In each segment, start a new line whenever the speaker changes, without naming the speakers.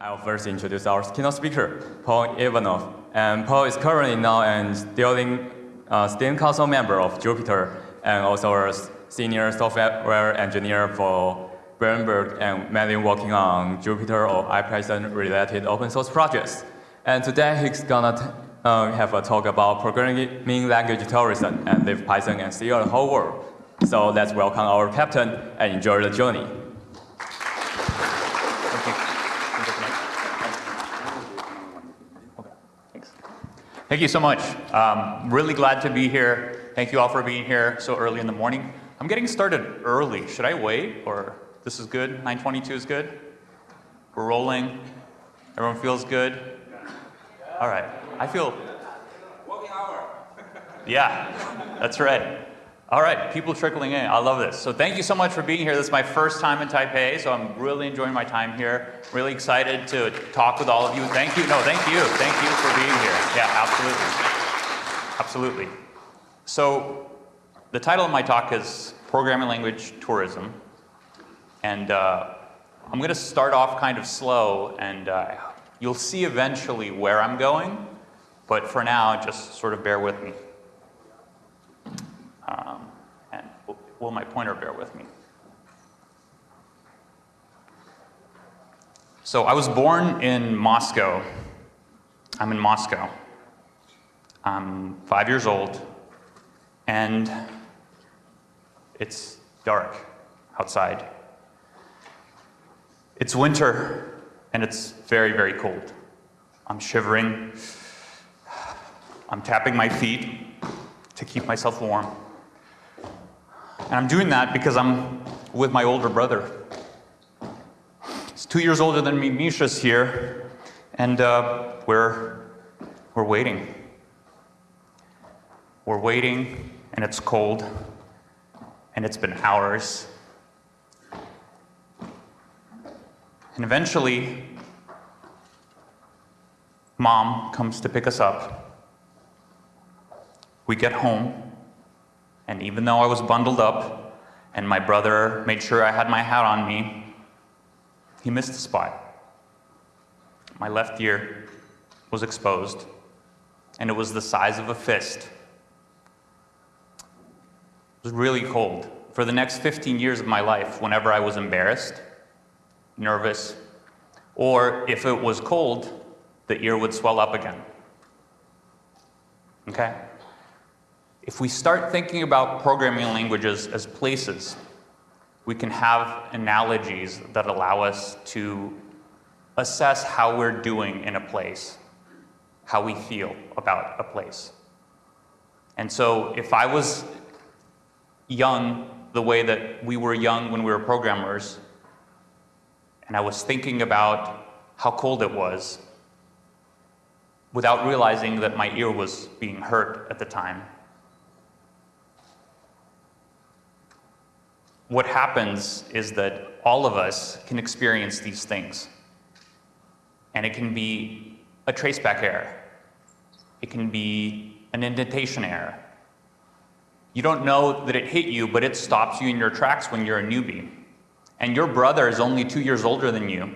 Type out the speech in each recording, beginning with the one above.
I'll first introduce our keynote speaker, Paul Ivanov. And Paul is currently now an Steering, uh, Steering Council member of Jupyter and also a senior software engineer for Bloomberg and mainly working on Jupyter or IPython related open source projects. And today he's gonna uh, have a talk about programming language terrorism and leave Python and steal the whole world. So let's welcome our captain and enjoy the journey.
Thank you so much. Um, really glad to be here. Thank you all for being here so early in the morning. I'm getting started early. Should I wait or this is good? 922 is good? We're rolling. Everyone feels good? All right. I feel. Yeah, that's right. All right, people trickling in. I love this. So thank you so much for being here. This is my first time in Taipei, so I'm really enjoying my time here. Really excited to talk with all of you. Thank you. No, thank you. Thank you for being here. Yeah, absolutely. Absolutely. So the title of my talk is Programming Language Tourism. And uh, I'm going to start off kind of slow, and uh, you'll see eventually where I'm going. But for now, just sort of bear with me. Um, and will my pointer bear with me? So I was born in Moscow. I'm in Moscow. I'm five years old, and it's dark outside. It's winter, and it's very, very cold. I'm shivering. I'm tapping my feet to keep myself warm. And I'm doing that because I'm with my older brother. He's two years older than me. Misha's here. And uh, we're, we're waiting. We're waiting, and it's cold. And it's been hours. And eventually, mom comes to pick us up. We get home, and even though I was bundled up and my brother made sure I had my hat on me, he missed the spot. My left ear was exposed, and it was the size of a fist. It was really cold. For the next 15 years of my life, whenever I was embarrassed, nervous, or if it was cold, the ear would swell up again. Okay? If we start thinking about programming languages as places, we can have analogies that allow us to assess how we're doing in a place, how we feel about a place. And so if I was young the way that we were young when we were programmers, and I was thinking about how cold it was, without realizing that my ear was being hurt at the time, what happens is that all of us can experience these things. And it can be a traceback error. It can be an indentation error. You don't know that it hit you, but it stops you in your tracks when you're a newbie. And your brother is only two years older than you.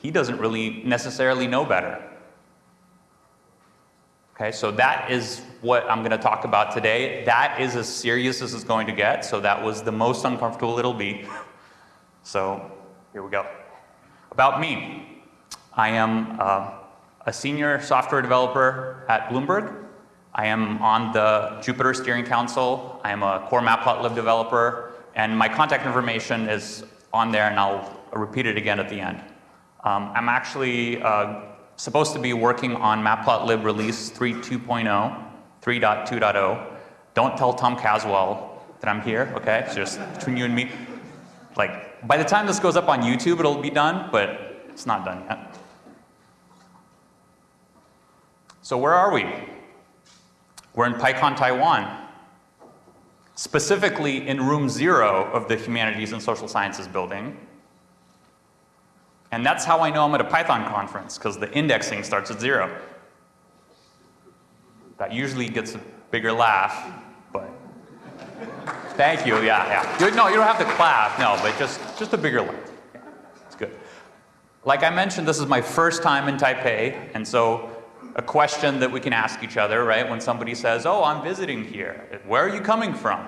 He doesn't really necessarily know better. Okay, so that is what I'm going to talk about today. That is as serious as it's going to get, so that was the most uncomfortable it'll be. So here we go. About me. I am uh, a senior software developer at Bloomberg. I am on the Jupyter Steering Council. I am a core matplotlib developer, and my contact information is on there, and I'll repeat it again at the end. Um, I'm actually uh, supposed to be working on matplotlib release 3.2.0, 3.2.0. Don't tell Tom Caswell that I'm here, okay? It's just between you and me. Like, by the time this goes up on YouTube, it'll be done, but it's not done yet. So where are we? We're in PyCon Taiwan, specifically in room zero of the Humanities and Social Sciences building. And that's how I know I'm at a Python conference, because the indexing starts at zero. That usually gets a bigger laugh, but thank you, yeah, yeah. You, no, you don't have to clap, no, but just, just a bigger laugh. It's good. like I mentioned, this is my first time in Taipei, and so a question that we can ask each other, right? When somebody says, oh, I'm visiting here, where are you coming from?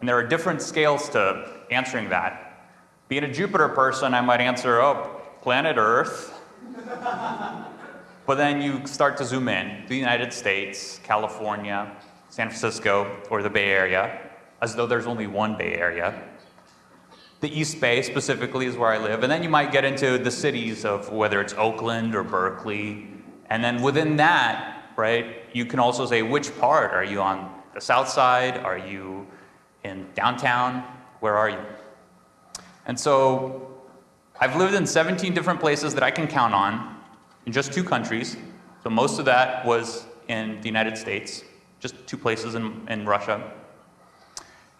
And there are different scales to answering that. Being a Jupyter person, I might answer, oh, planet Earth. But then you start to zoom in, the United States, California, San Francisco, or the Bay Area, as though there's only one Bay Area. The East Bay specifically is where I live, and then you might get into the cities of whether it's Oakland or Berkeley, and then within that, right, you can also say which part. Are you on the south side? Are you in downtown? Where are you? And so I've lived in 17 different places that I can count on in just two countries. So most of that was in the United States, just two places in, in Russia.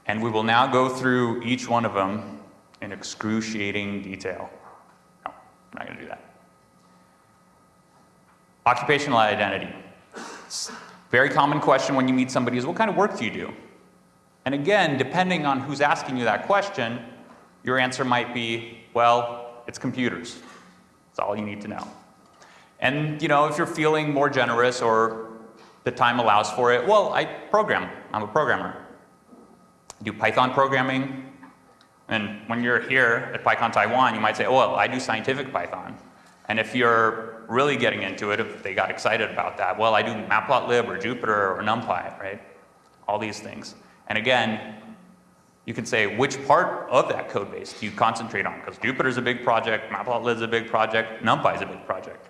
And we will now go through each one of them in excruciating detail. No, I'm not going to do that. Occupational identity. Very common question when you meet somebody is, what kind of work do you do? And again, depending on who's asking you that question, your answer might be, well, it's computers. That's all you need to know. And you know, if you're feeling more generous or the time allows for it, well, I program. I'm a programmer. I do Python programming. And when you're here at PyCon Taiwan, you might say, oh, well, I do scientific Python. And if you're really getting into it, if they got excited about that, well, I do Matplotlib or Jupyter or NumPy, right? All these things. And again, you can say which part of that code base do you concentrate on? Because Jupyter is a big project, Matplotlib is a big project, NumPy is a big project.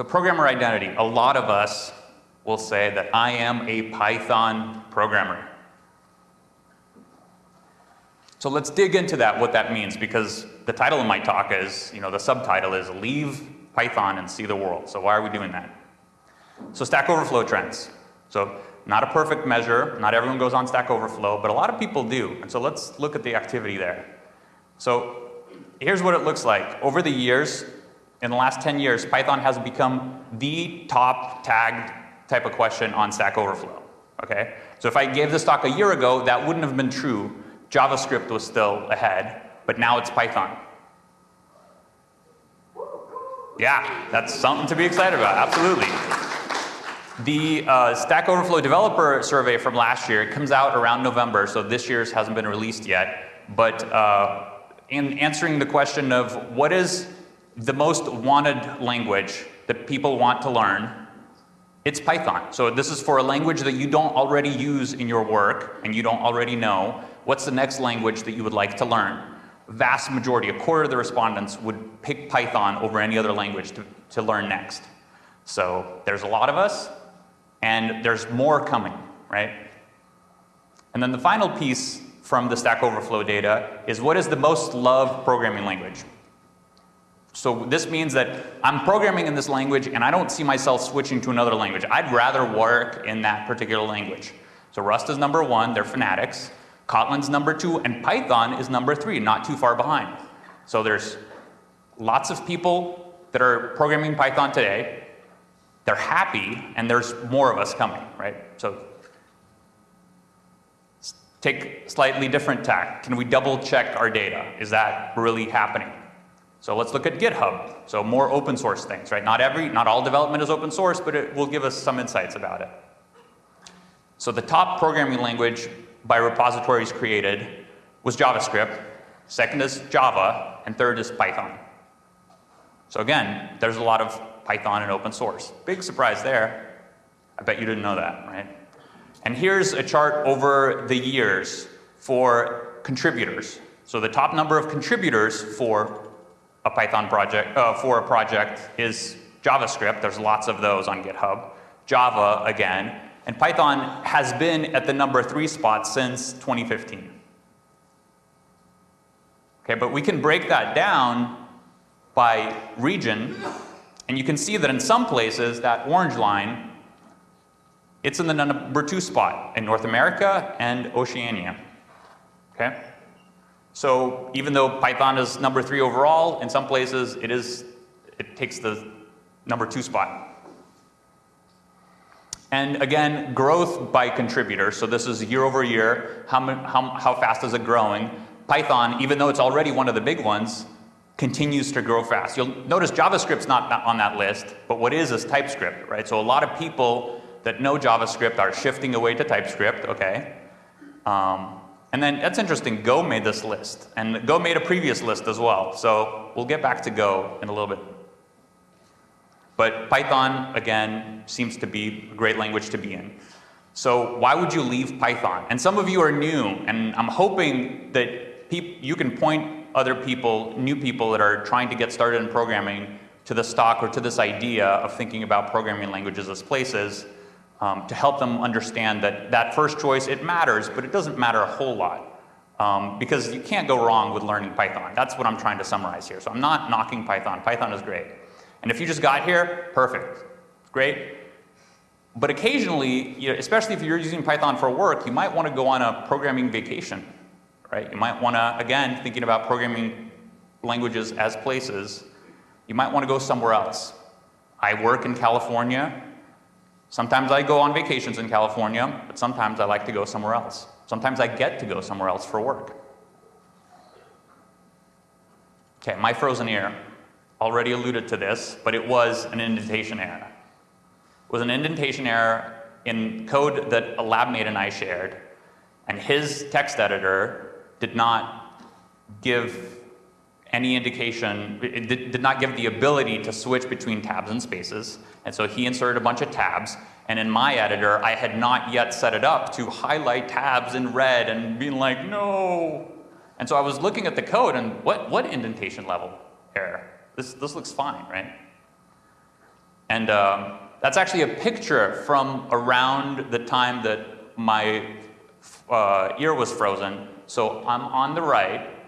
So programmer identity, a lot of us will say that I am a Python programmer. So let's dig into that, what that means, because the title of my talk is, you know, the subtitle is Leave Python and See the World. So why are we doing that? So Stack Overflow trends. So not a perfect measure, not everyone goes on Stack Overflow, but a lot of people do. And so let's look at the activity there. So here's what it looks like. Over the years, in the last 10 years, Python has become the top tagged type of question on Stack Overflow. Okay? So if I gave this talk a year ago, that wouldn't have been true JavaScript was still ahead, but now it's Python. Yeah, that's something to be excited about, absolutely. The uh, Stack Overflow developer survey from last year, it comes out around November, so this year's hasn't been released yet. But uh, in answering the question of what is the most wanted language that people want to learn, it's Python. So this is for a language that you don't already use in your work and you don't already know. What's the next language that you would like to learn? Vast majority, a quarter of the respondents would pick Python over any other language to, to learn next. So there's a lot of us, and there's more coming, right? And then the final piece from the Stack Overflow data is what is the most loved programming language? So this means that I'm programming in this language and I don't see myself switching to another language. I'd rather work in that particular language. So Rust is number one, they're fanatics. Kotlin's number two, and Python is number three, not too far behind. So there's lots of people that are programming Python today. They're happy, and there's more of us coming, right? So take slightly different tack. Can we double check our data? Is that really happening? So let's look at GitHub. So more open source things, right? Not every, not all development is open source, but it will give us some insights about it. So the top programming language by repositories created was JavaScript, second is Java, and third is Python. So again, there's a lot of Python and open source. Big surprise there. I bet you didn't know that, right? And here's a chart over the years for contributors. So the top number of contributors for a Python project, uh, for a project is JavaScript. There's lots of those on GitHub. Java, again, and Python has been at the number three spot since 2015. Okay, but we can break that down by region, and you can see that in some places, that orange line, it's in the number two spot in North America and Oceania. Okay? So even though Python is number three overall, in some places it is, it takes the number two spot. And again, growth by contributor. So this is year over year. How, how, how fast is it growing? Python, even though it's already one of the big ones, continues to grow fast. You'll notice JavaScript's not on that list, but what is is TypeScript, right? So a lot of people that know JavaScript are shifting away to TypeScript, okay? Um, and then that's interesting, Go made this list, and Go made a previous list as well. So we'll get back to Go in a little bit. But Python, again, seems to be a great language to be in. So why would you leave Python? And some of you are new, and I'm hoping that you can point other people, new people that are trying to get started in programming to the stock or to this idea of thinking about programming languages as places um, to help them understand that that first choice, it matters, but it doesn't matter a whole lot. Um, because you can't go wrong with learning Python. That's what I'm trying to summarize here. So I'm not knocking Python. Python is great. And if you just got here, perfect. Great. But occasionally, you know, especially if you're using Python for work, you might want to go on a programming vacation, right? You might want to, again, thinking about programming languages as places, you might want to go somewhere else. I work in California. Sometimes I go on vacations in California, but sometimes I like to go somewhere else. Sometimes I get to go somewhere else for work. Okay, my frozen ear already alluded to this, but it was an indentation error. It was an indentation error in code that a lab mate and I shared, and his text editor did not give any indication, it did not give the ability to switch between tabs and spaces. And so he inserted a bunch of tabs. And in my editor, I had not yet set it up to highlight tabs in red and being like, no. And so I was looking at the code and what, what indentation level error? This, this looks fine, right? And um, that's actually a picture from around the time that my uh, ear was frozen. So I'm on the right,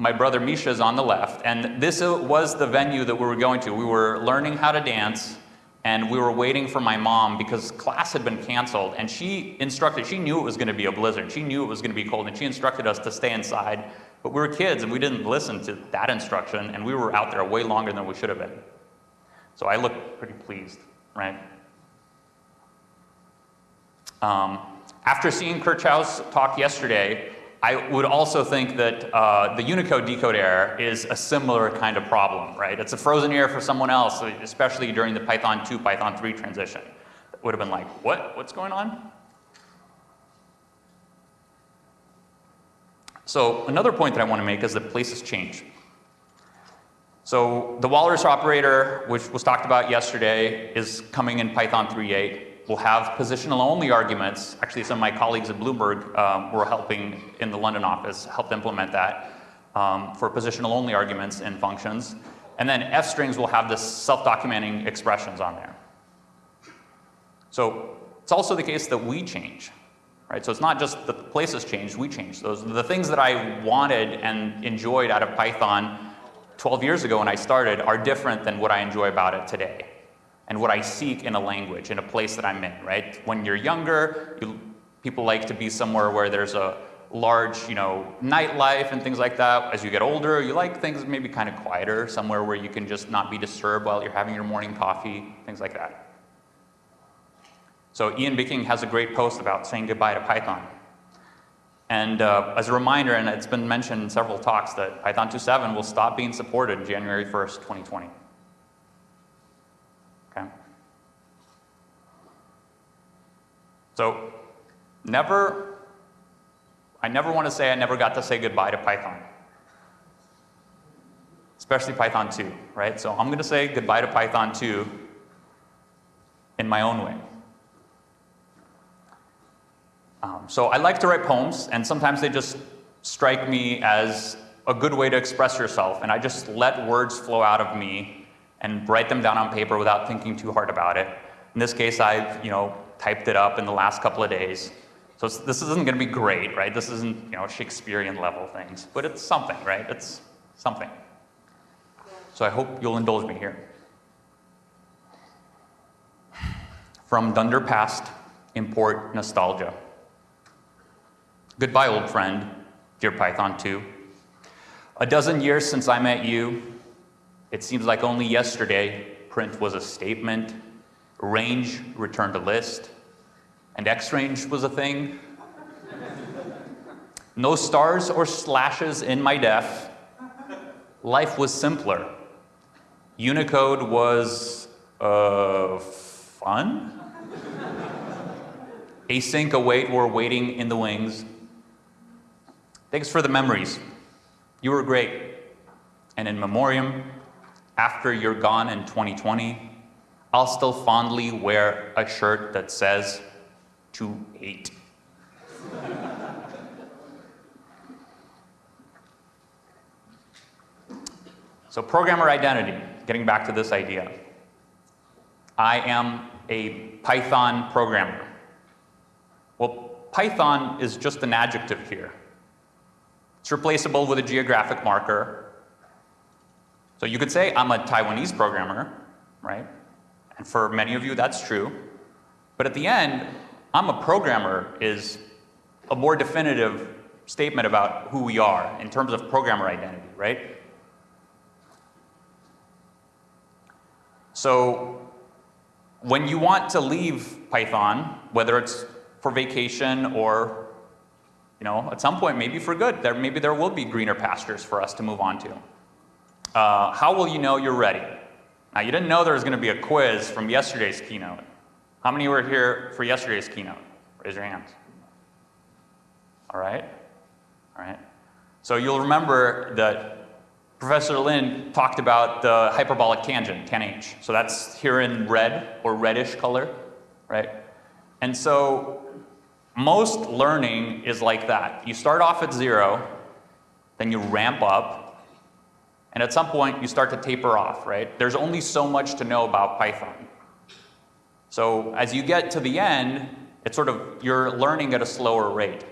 my brother Misha is on the left, and this was the venue that we were going to. We were learning how to dance, and we were waiting for my mom because class had been canceled, and she instructed, she knew it was going to be a blizzard. She knew it was going to be cold, and she instructed us to stay inside. But we were kids, and we didn't listen to that instruction, and we were out there way longer than we should have been. So I looked pretty pleased, right? Um, after seeing Kirchhow's talk yesterday, I would also think that uh, the Unicode decode error is a similar kind of problem, right? It's a frozen error for someone else, especially during the Python 2, Python 3 transition. It would have been like, what? What's going on? So another point that I want to make is that places change. So the Walrus operator, which was talked about yesterday, is coming in Python 3.8 will have positional only arguments. Actually, some of my colleagues at Bloomberg um, were helping in the London office, helped implement that um, for positional only arguments in functions. And then F strings will have this self-documenting expressions on there. So it's also the case that we change, right? So it's not just the places change, we change. Those the things that I wanted and enjoyed out of Python 12 years ago when I started are different than what I enjoy about it today and what I seek in a language, in a place that I'm in, right? When you're younger, you, people like to be somewhere where there's a large, you know, nightlife and things like that. As you get older, you like things maybe kind of quieter, somewhere where you can just not be disturbed while you're having your morning coffee, things like that. So Ian Bicking has a great post about saying goodbye to Python. And uh, as a reminder, and it's been mentioned in several talks, that Python 2.7 will stop being supported January 1st, 2020. So never, I never want to say I never got to say goodbye to Python. Especially Python 2, right? So I'm going to say goodbye to Python 2 in my own way. Um, so I like to write poems, and sometimes they just strike me as a good way to express yourself, and I just let words flow out of me and write them down on paper without thinking too hard about it. In this case, I've, you know, typed it up in the last couple of days. So this isn't going to be great, right? This isn't, you know, Shakespearean level things, but it's something, right? It's something. So I hope you'll indulge me here. From Dunder Past, import nostalgia. Goodbye, old friend, dear Python 2. A dozen years since I met you, it seems like only yesterday print was a statement range returned a list, and X range was a thing. No stars or slashes in my def. Life was simpler. Unicode was uh, fun. Async await were waiting in the wings. Thanks for the memories. You were great. And in memoriam, after you're gone in 2020, I'll still fondly wear a shirt that says to eight. so, programmer identity, getting back to this idea. I am a Python programmer. Well, Python is just an adjective here. It's replaceable with a geographic marker. So you could say, I'm a Taiwanese programmer, right? And for many of you, that's true. But at the end, I'm a programmer is a more definitive statement about who we are in terms of programmer identity, right? So when you want to leave Python, whether it's for vacation or you know, at some point, maybe for good, there, maybe there will be greener pastures for us to move on to. Uh, how will you know you're ready? Now, you didn't know there was going to be a quiz from yesterday's keynote. How many were here for yesterday's keynote? Raise your hands. All right. All right. So you'll remember that Professor Lin talked about the hyperbolic tangent, tanh. So that's here in red or reddish color, right? And so most learning is like that. You start off at zero, then you ramp up, and at some point you start to taper off, right? There's only so much to know about Python. So as you get to the end, it's sort of, you're learning at a slower rate.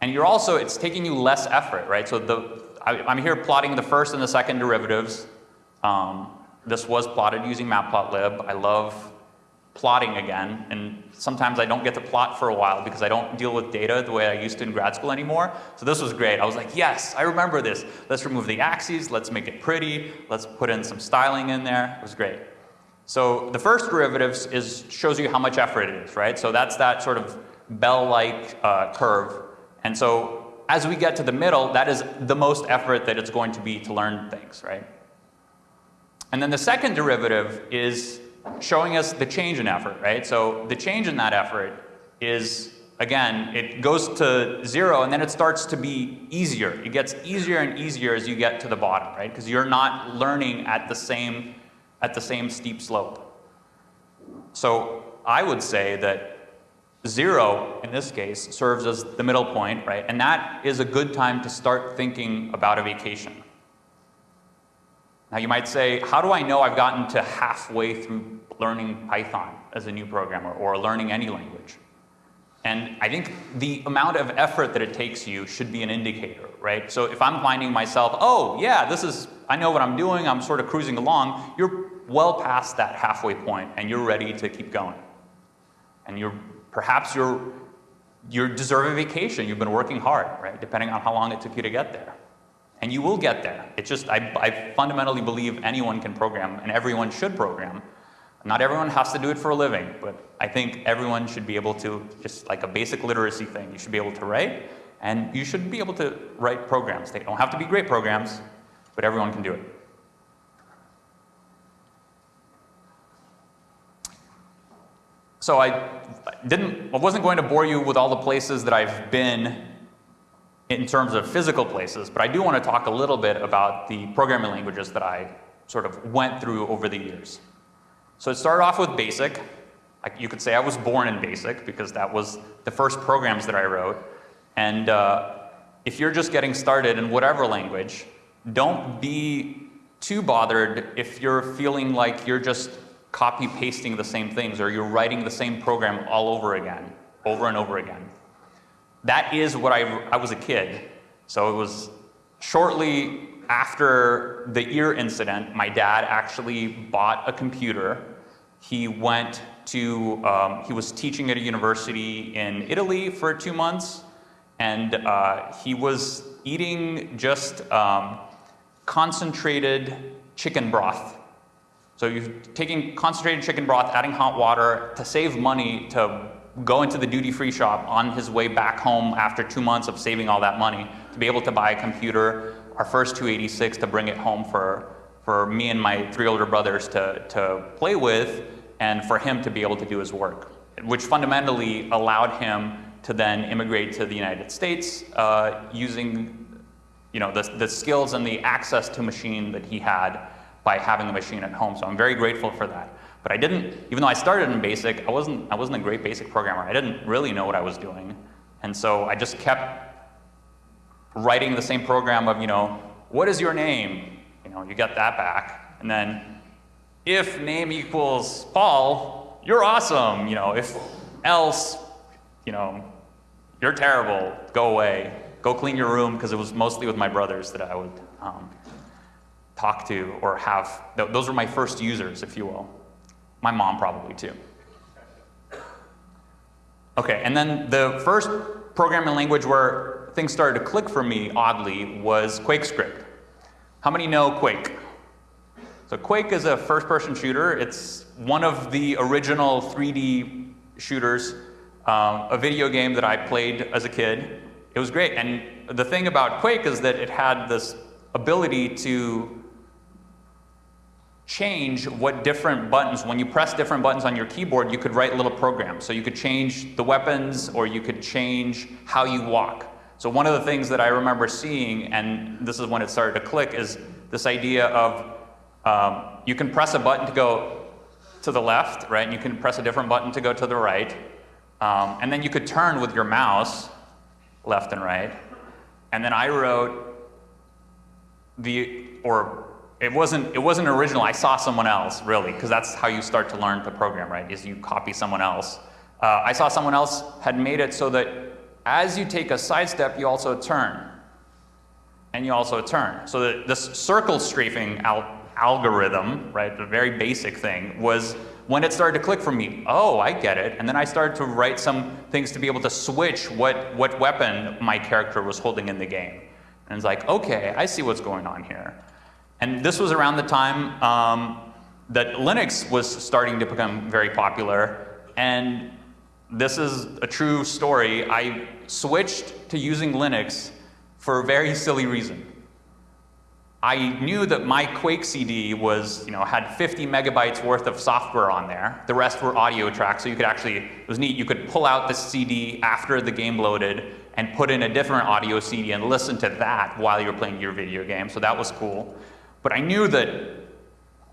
And you're also, it's taking you less effort, right? So the, I, am here plotting the first and the second derivatives. Um, this was plotted using matplotlib. I love plotting again, and sometimes I don't get to plot for a while because I don't deal with data the way I used to in grad school anymore. So this was great. I was like, yes, I remember this. Let's remove the axes, let's make it pretty, let's put in some styling in there. It was great. So the first derivatives is, shows you how much effort it is, right? So that's that sort of bell-like uh, curve. And so as we get to the middle, that is the most effort that it's going to be to learn things, right? And then the second derivative is showing us the change in effort, right? So the change in that effort is, again, it goes to zero and then it starts to be easier. It gets easier and easier as you get to the bottom, right? Because you're not learning at the same, at the same steep slope. So I would say that zero, in this case, serves as the middle point, right? And that is a good time to start thinking about a vacation. Now you might say, how do I know I've gotten to halfway through learning Python as a new programmer or learning any language? And I think the amount of effort that it takes you should be an indicator, right? So if I'm finding myself, oh yeah, this is, I know what I'm doing, I'm sort of cruising along, you're well past that halfway point and you're ready to keep going. And you're, perhaps you're, you're deserving vacation, you've been working hard, right? Depending on how long it took you to get there. And you will get there. It's just, I, I fundamentally believe anyone can program and everyone should program. Not everyone has to do it for a living, but I think everyone should be able to, just like a basic literacy thing, you should be able to write, and you should be able to write programs. They don't have to be great programs, but everyone can do it. So I didn't, I wasn't going to bore you with all the places that I've been in terms of physical places, but I do want to talk a little bit about the programming languages that I sort of went through over the years. So it started off with BASIC. You could say I was born in BASIC because that was the first programs that I wrote. And uh, if you're just getting started in whatever language, don't be too bothered if you're feeling like you're just copy pasting the same things or you're writing the same program all over again, over and over again that is what I, I was a kid. So it was shortly after the ear incident, my dad actually bought a computer. He went to, um, he was teaching at a university in Italy for two months, and uh, he was eating just um, concentrated chicken broth. So you're taking concentrated chicken broth, adding hot water to save money to go into the duty free shop on his way back home after two months of saving all that money to be able to buy a computer, our first 286 to bring it home for, for me and my three older brothers to, to play with and for him to be able to do his work, which fundamentally allowed him to then immigrate to the United States uh, using you know, the, the skills and the access to machine that he had by having a machine at home. So I'm very grateful for that. But I didn't, even though I started in BASIC, I wasn't, I wasn't a great BASIC programmer. I didn't really know what I was doing. And so I just kept writing the same program of, you know, what is your name? You know, you get that back. And then if name equals Paul, you're awesome. You know, if else, you know, you're terrible, go away go clean your room, because it was mostly with my brothers that I would um, talk to or have. Th those were my first users, if you will. My mom probably too. Okay, and then the first programming language where things started to click for me, oddly, was QuakeScript. How many know Quake? So Quake is a first-person shooter. It's one of the original 3D shooters, um, a video game that I played as a kid. It was great. And the thing about Quake is that it had this ability to change what different buttons, when you press different buttons on your keyboard, you could write little programs. So you could change the weapons or you could change how you walk. So one of the things that I remember seeing, and this is when it started to click, is this idea of um, you can press a button to go to the left, right? And you can press a different button to go to the right. Um, and then you could turn with your mouse left and right. And then I wrote the, or it wasn't, it wasn't original, I saw someone else, really, because that's how you start to learn to program, right, is you copy someone else. Uh, I saw someone else had made it so that as you take a side step, you also turn. And you also turn. So that this circle strafing al algorithm, right, the very basic thing, was when it started to click for me, oh, I get it. And then I started to write some things to be able to switch what, what weapon my character was holding in the game. And it's like, okay, I see what's going on here. And this was around the time um, that Linux was starting to become very popular. And this is a true story. I switched to using Linux for a very silly reason. I knew that my Quake CD was, you know, had 50 megabytes worth of software on there. The rest were audio tracks, so you could actually, it was neat, you could pull out the CD after the game loaded and put in a different audio CD and listen to that while you were playing your video game, so that was cool. But I knew that,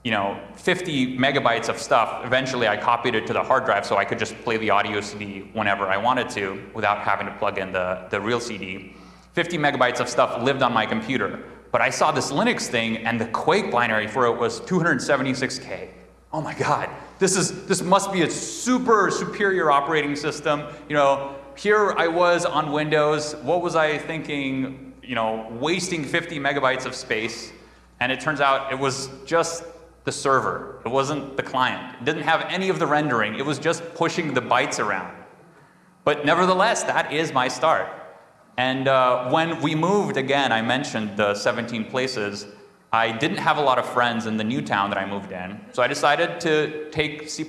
you know, 50 megabytes of stuff, eventually I copied it to the hard drive so I could just play the audio CD whenever I wanted to without having to plug in the, the real CD. 50 megabytes of stuff lived on my computer. But I saw this Linux thing and the Quake binary for it was 276K. Oh my God, this, is, this must be a super superior operating system. You know, here I was on Windows, what was I thinking, you know, wasting 50 megabytes of space, and it turns out it was just the server. It wasn't the client. It didn't have any of the rendering. It was just pushing the bytes around. But nevertheless, that is my start. And uh, when we moved, again, I mentioned the 17 places, I didn't have a lot of friends in the new town that I moved in. So I decided to take C++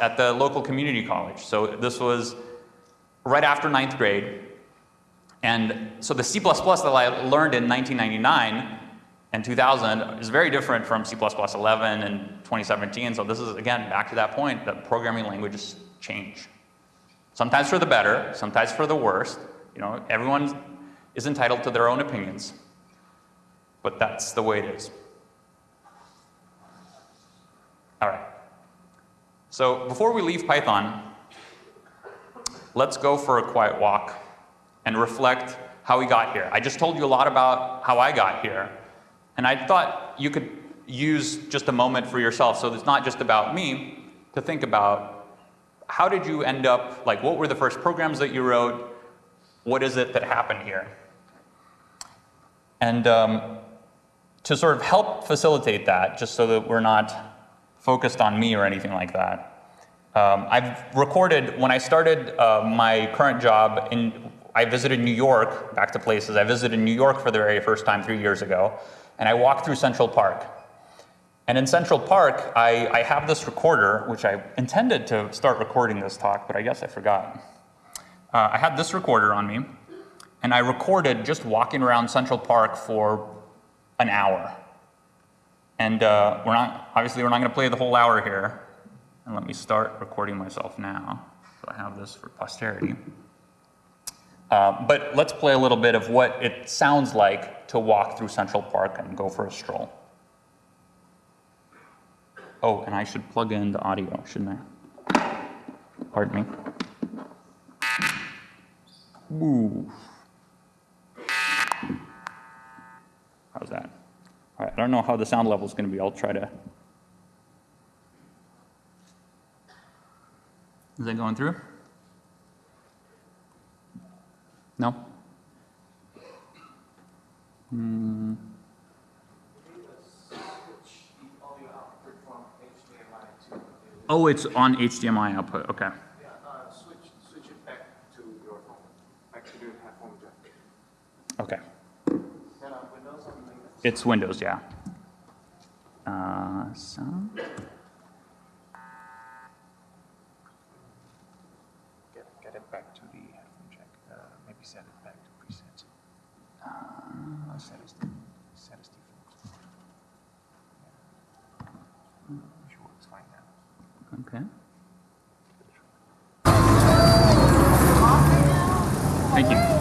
at the local community college. So this was right after ninth grade. And so the C++ that I learned in 1999 and 2000 is very different from C++11 and 2017. So this is, again, back to that point that programming languages change. Sometimes for the better, sometimes for the worst. You know, everyone is entitled to their own opinions, but that's the way it is. All right. So before we leave Python, let's go for a quiet walk and reflect how we got here. I just told you a lot about how I got here, and I thought you could use just a moment for yourself, so it's not just about me, to think about how did you end up, like what were the first programs that you wrote, what is it that happened here? And um, to sort of help facilitate that, just so that we're not focused on me or anything like that, um, I've recorded, when I started uh, my current job, in, I visited New York, back to places, I visited New York for the very first time three years ago, and I walked through Central Park. And in Central Park, I, I have this recorder, which I intended to start recording this talk, but I guess I forgot. Uh, I had this recorder on me, and I recorded just walking around Central Park for an hour. And uh, we're not, obviously, we're not going to play the whole hour here. And let me start recording myself now. So I have this for posterity. Uh, but let's play a little bit of what it sounds like to walk through Central Park and go for a stroll. Oh, and I should plug in the audio, shouldn't I? Pardon me. Ooh. How's that? All right, I don't know how the sound level is going to be. I'll try to. Is that going through? No? Hmm. Oh, it's on HDMI output. Okay.
Yeah, uh, switch, switch it back to your phone, back to the headphone jack.
Okay.
Windows.
It's Windows, yeah. Uh, sound.
Get, get it back to the headphone jack. Uh, maybe set it back to presets. Uh, set as, set as default. Yeah. Sure, it's fine now.
Okay. Thank you.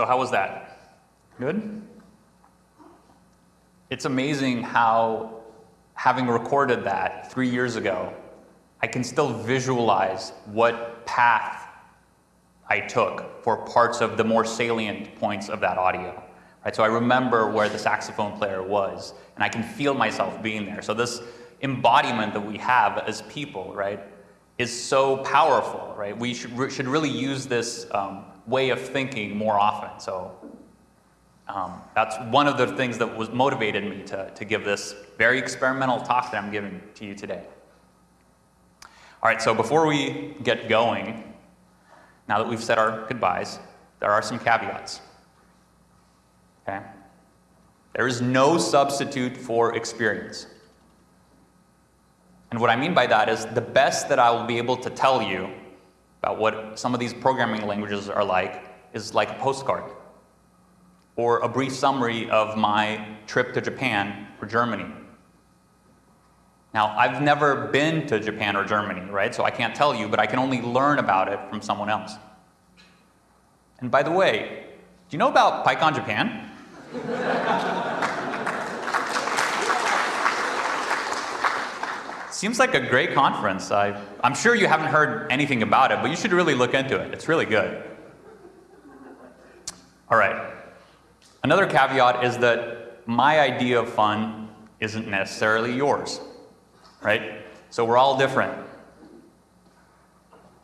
So how was that? Good? It's amazing how, having recorded that three years ago, I can still visualize what path I took for parts of the more salient points of that audio. Right, so I remember where the saxophone player was, and I can feel myself being there. So this embodiment that we have as people, right, is so powerful, right? We should, should really use this um, way of thinking more often. So um, that's one of the things that was motivated me to, to give this very experimental talk that I'm giving to you today. All right, so before we get going, now that we've said our goodbyes, there are some caveats. Okay? There is no substitute for experience. And what I mean by that is the best that I will be able to tell you about what some of these programming languages are like is like a postcard or a brief summary of my trip to Japan or Germany. Now, I've never been to Japan or Germany, right? So I can't tell you, but I can only learn about it from someone else. And by the way, do you know about PyCon Japan? Seems like a great conference. I, I'm sure you haven't heard anything about it, but you should really look into it. It's really good. All right. Another caveat is that my idea of fun isn't necessarily yours, right? So we're all different.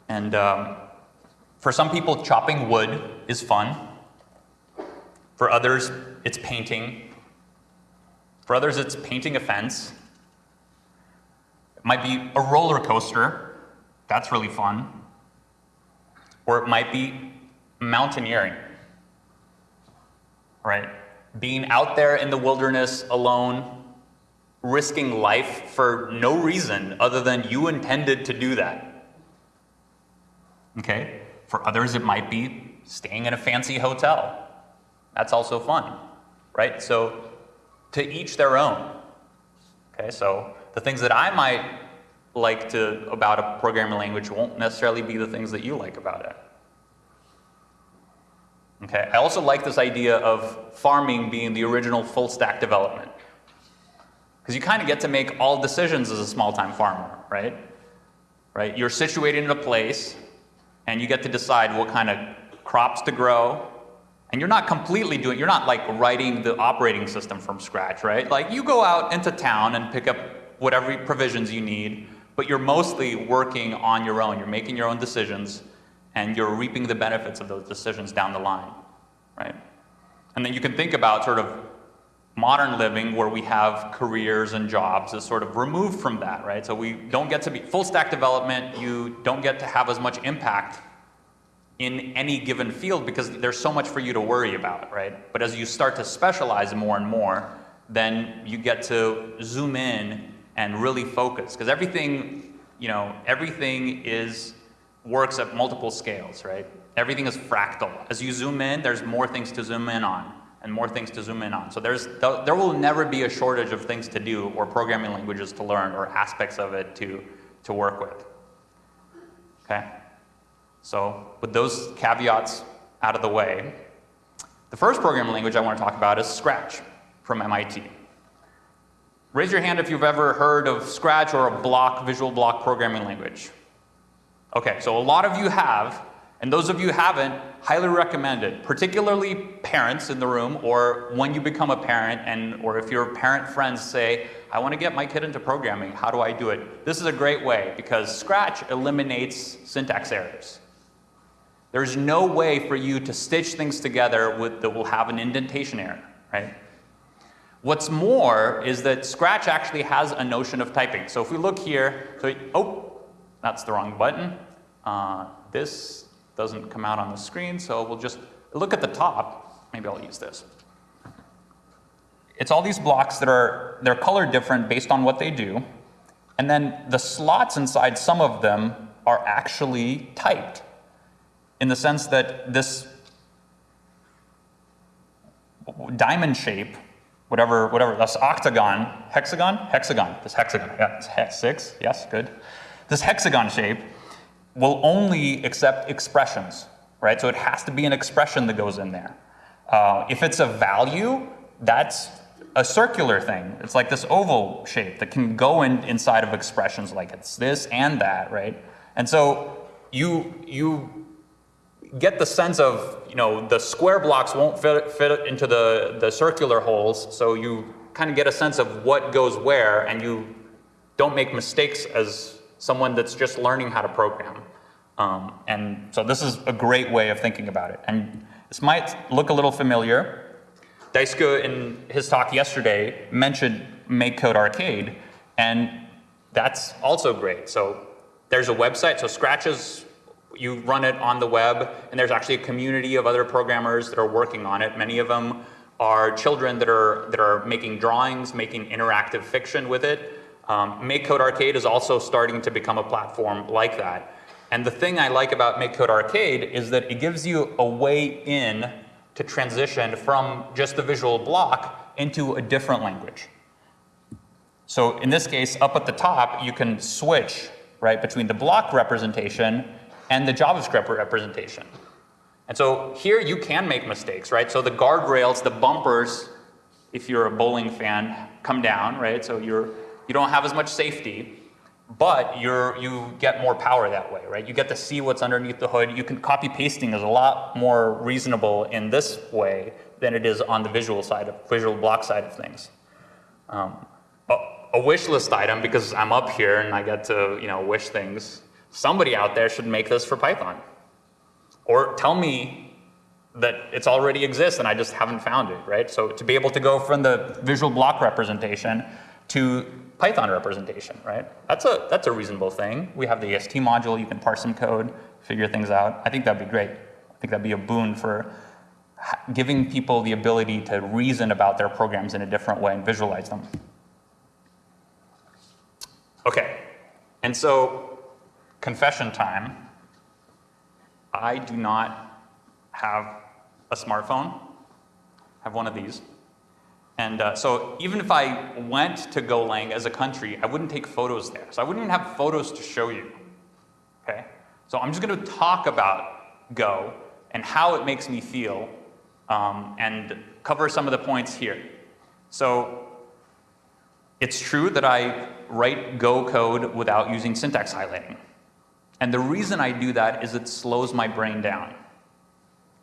And um, for some people, chopping wood is fun. For others, it's painting. For others, it's painting a fence. Might be a roller coaster. That's really fun. Or it might be mountaineering. Right? Being out there in the wilderness alone, risking life for no reason other than you intended to do that. Okay? For others, it might be staying in a fancy hotel. That's also fun, right? So to each their own. Okay, so the things that I might like to about a programming language won't necessarily be the things that you like about it. Okay, I also like this idea of farming being the original full stack development. Because you kind of get to make all decisions as a small time farmer, right? Right? You're situated in a place and you get to decide what kind of crops to grow. And you're not completely doing, you're not like writing the operating system from scratch, right? Like you go out into town and pick up whatever provisions you need, but you're mostly working on your own. You're making your own decisions and you're reaping the benefits of those decisions down the line, right? And then you can think about sort of modern living where we have careers and jobs is sort of removed from that, right? So we don't get to be full stack development, you don't get to have as much impact in any given field because there's so much for you to worry about, right? But as you start to specialize more and more, then you get to zoom in and really focus because everything, you know, everything is works at multiple scales, right? Everything is fractal. As you zoom in, there's more things to zoom in on and more things to zoom in on. So there's, there will never be a shortage of things to do or programming languages to learn or aspects of it to, to work with. Okay? So with those caveats out of the way, the first programming language I want to talk about is Scratch from MIT. Raise your hand if you've ever heard of Scratch or a block, visual block programming language. Okay, so a lot of you have, and those of you haven't, highly recommend it, particularly parents in the room or when you become a parent and or if your parent friends say, I want to get my kid into programming, how do I do it? This is a great way because Scratch eliminates syntax errors. There's no way for you to stitch things together with, that will have an indentation error, right? What's more is that Scratch actually has a notion of typing. So if we look here, so, oh, that's the wrong button. Uh, this doesn't come out on the screen, so we'll just look at the top. Maybe I'll use this. It's all these blocks that are, they're colored different based on what they do. And then the slots inside some of them are actually typed in the sense that this diamond shape whatever, whatever, that's octagon, hexagon, hexagon, this hexagon, yeah, it's hex six, yes, good. This hexagon shape will only accept expressions, right? So it has to be an expression that goes in there. Uh, if it's a value, that's a circular thing. It's like this oval shape that can go in inside of expressions like it's this and that, right? And so you, you get the sense of, you know, the square blocks won't fit, fit into the, the circular holes, so you kind of get a sense of what goes where, and you don't make mistakes as someone that's just learning how to program. Um, and so this is a great way of thinking about it. And this might look a little familiar. Daisuke, in his talk yesterday, mentioned MakeCode Arcade, and that's also great. So there's a website, so Scratch is you run it on the web, and there's actually a community of other programmers that are working on it. Many of them are children that are, that are making drawings, making interactive fiction with it. Um, MakeCode Arcade is also starting to become a platform like that. And the thing I like about MakeCode Arcade is that it gives you a way in to transition from just the visual block into a different language. So in this case, up at the top, you can switch right between the block representation and the JavaScript representation. And so here you can make mistakes, right? So the guardrails, the bumpers, if you're a bowling fan, come down, right? So you're, you don't have as much safety, but you're, you get more power that way, right? You get to see what's underneath the hood. You can copy pasting is a lot more reasonable in this way than it is on the visual side of visual block side of things. Um, a, a wish list item because I'm up here and I get to you know wish things. Somebody out there should make this for Python. Or tell me that it's already exists and I just haven't found it, right? So to be able to go from the visual block representation to Python representation, right? That's a, that's a reasonable thing. We have the AST module, you can parse some code, figure things out. I think that'd be great. I think that'd be a boon for giving people the ability to reason about their programs in a different way and visualize them. Okay, and so confession time. I do not have a smartphone. I have one of these. And uh, so even if I went to Golang as a country, I wouldn't take photos there. So I wouldn't even have photos to show you. Okay? So I'm just going to talk about Go and how it makes me feel um, and cover some of the points here. So it's true that I write Go code without using syntax highlighting. And the reason I do that is it slows my brain down.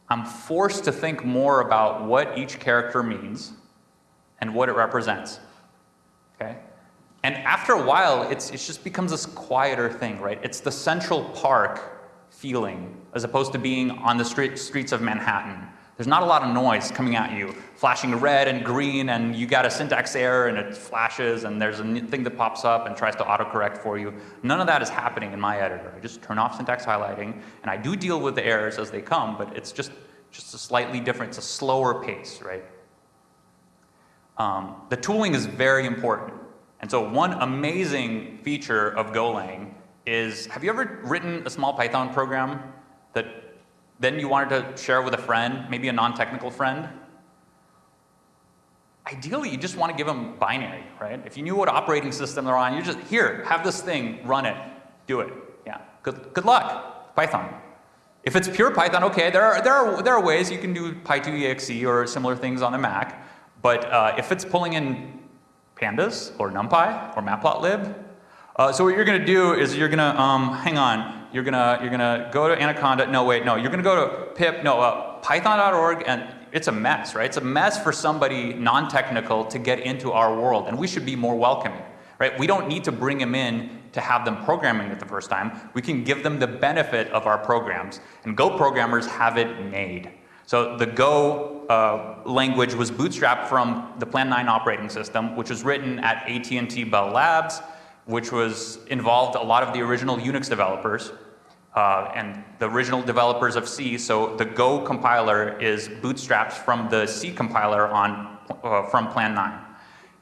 I'm forced to think more about what each character means and what it represents. Okay? And after a while, it's, it just becomes this quieter thing, right? It's the Central Park feeling as opposed to being on the street, streets of Manhattan there's not a lot of noise coming at you, flashing red and green, and you got a syntax error and it flashes, and there's a thing that pops up and tries to autocorrect for you. None of that is happening in my editor. I just turn off syntax highlighting, and I do deal with the errors as they come, but it's just, just a slightly different, it's a slower pace, right? Um, the tooling is very important. And so one amazing feature of Golang is, have you ever written a small Python program that then you wanted to share with a friend, maybe a non-technical friend. Ideally, you just want to give them binary, right? If you knew what operating system they're on, you just, here, have this thing, run it, do it. Yeah, good, good luck, Python. If it's pure Python, okay, there are, there are, there are ways you can do Py2exe or similar things on the Mac, but uh, if it's pulling in pandas or NumPy or Matplotlib, uh, so what you're going to do is you're going to, um, hang on, you're going to, you're to go to Anaconda, no wait, no, you're to go to pip, no, uh, python.org and it's a mess, right? It's a mess for somebody non-technical to get into our world and we should be more welcoming, right? We don't need to bring them in to have them programming it the first time. We can give them the benefit of our programs and Go programmers have it made. So the Go uh, language was bootstrapped from the Plan 9 operating system, which was written at AT&T Bell Labs, which was involved a lot of the original Unix developers uh, and the original developers of C. So the Go compiler is bootstrapped from the C compiler on, uh, from Plan 9.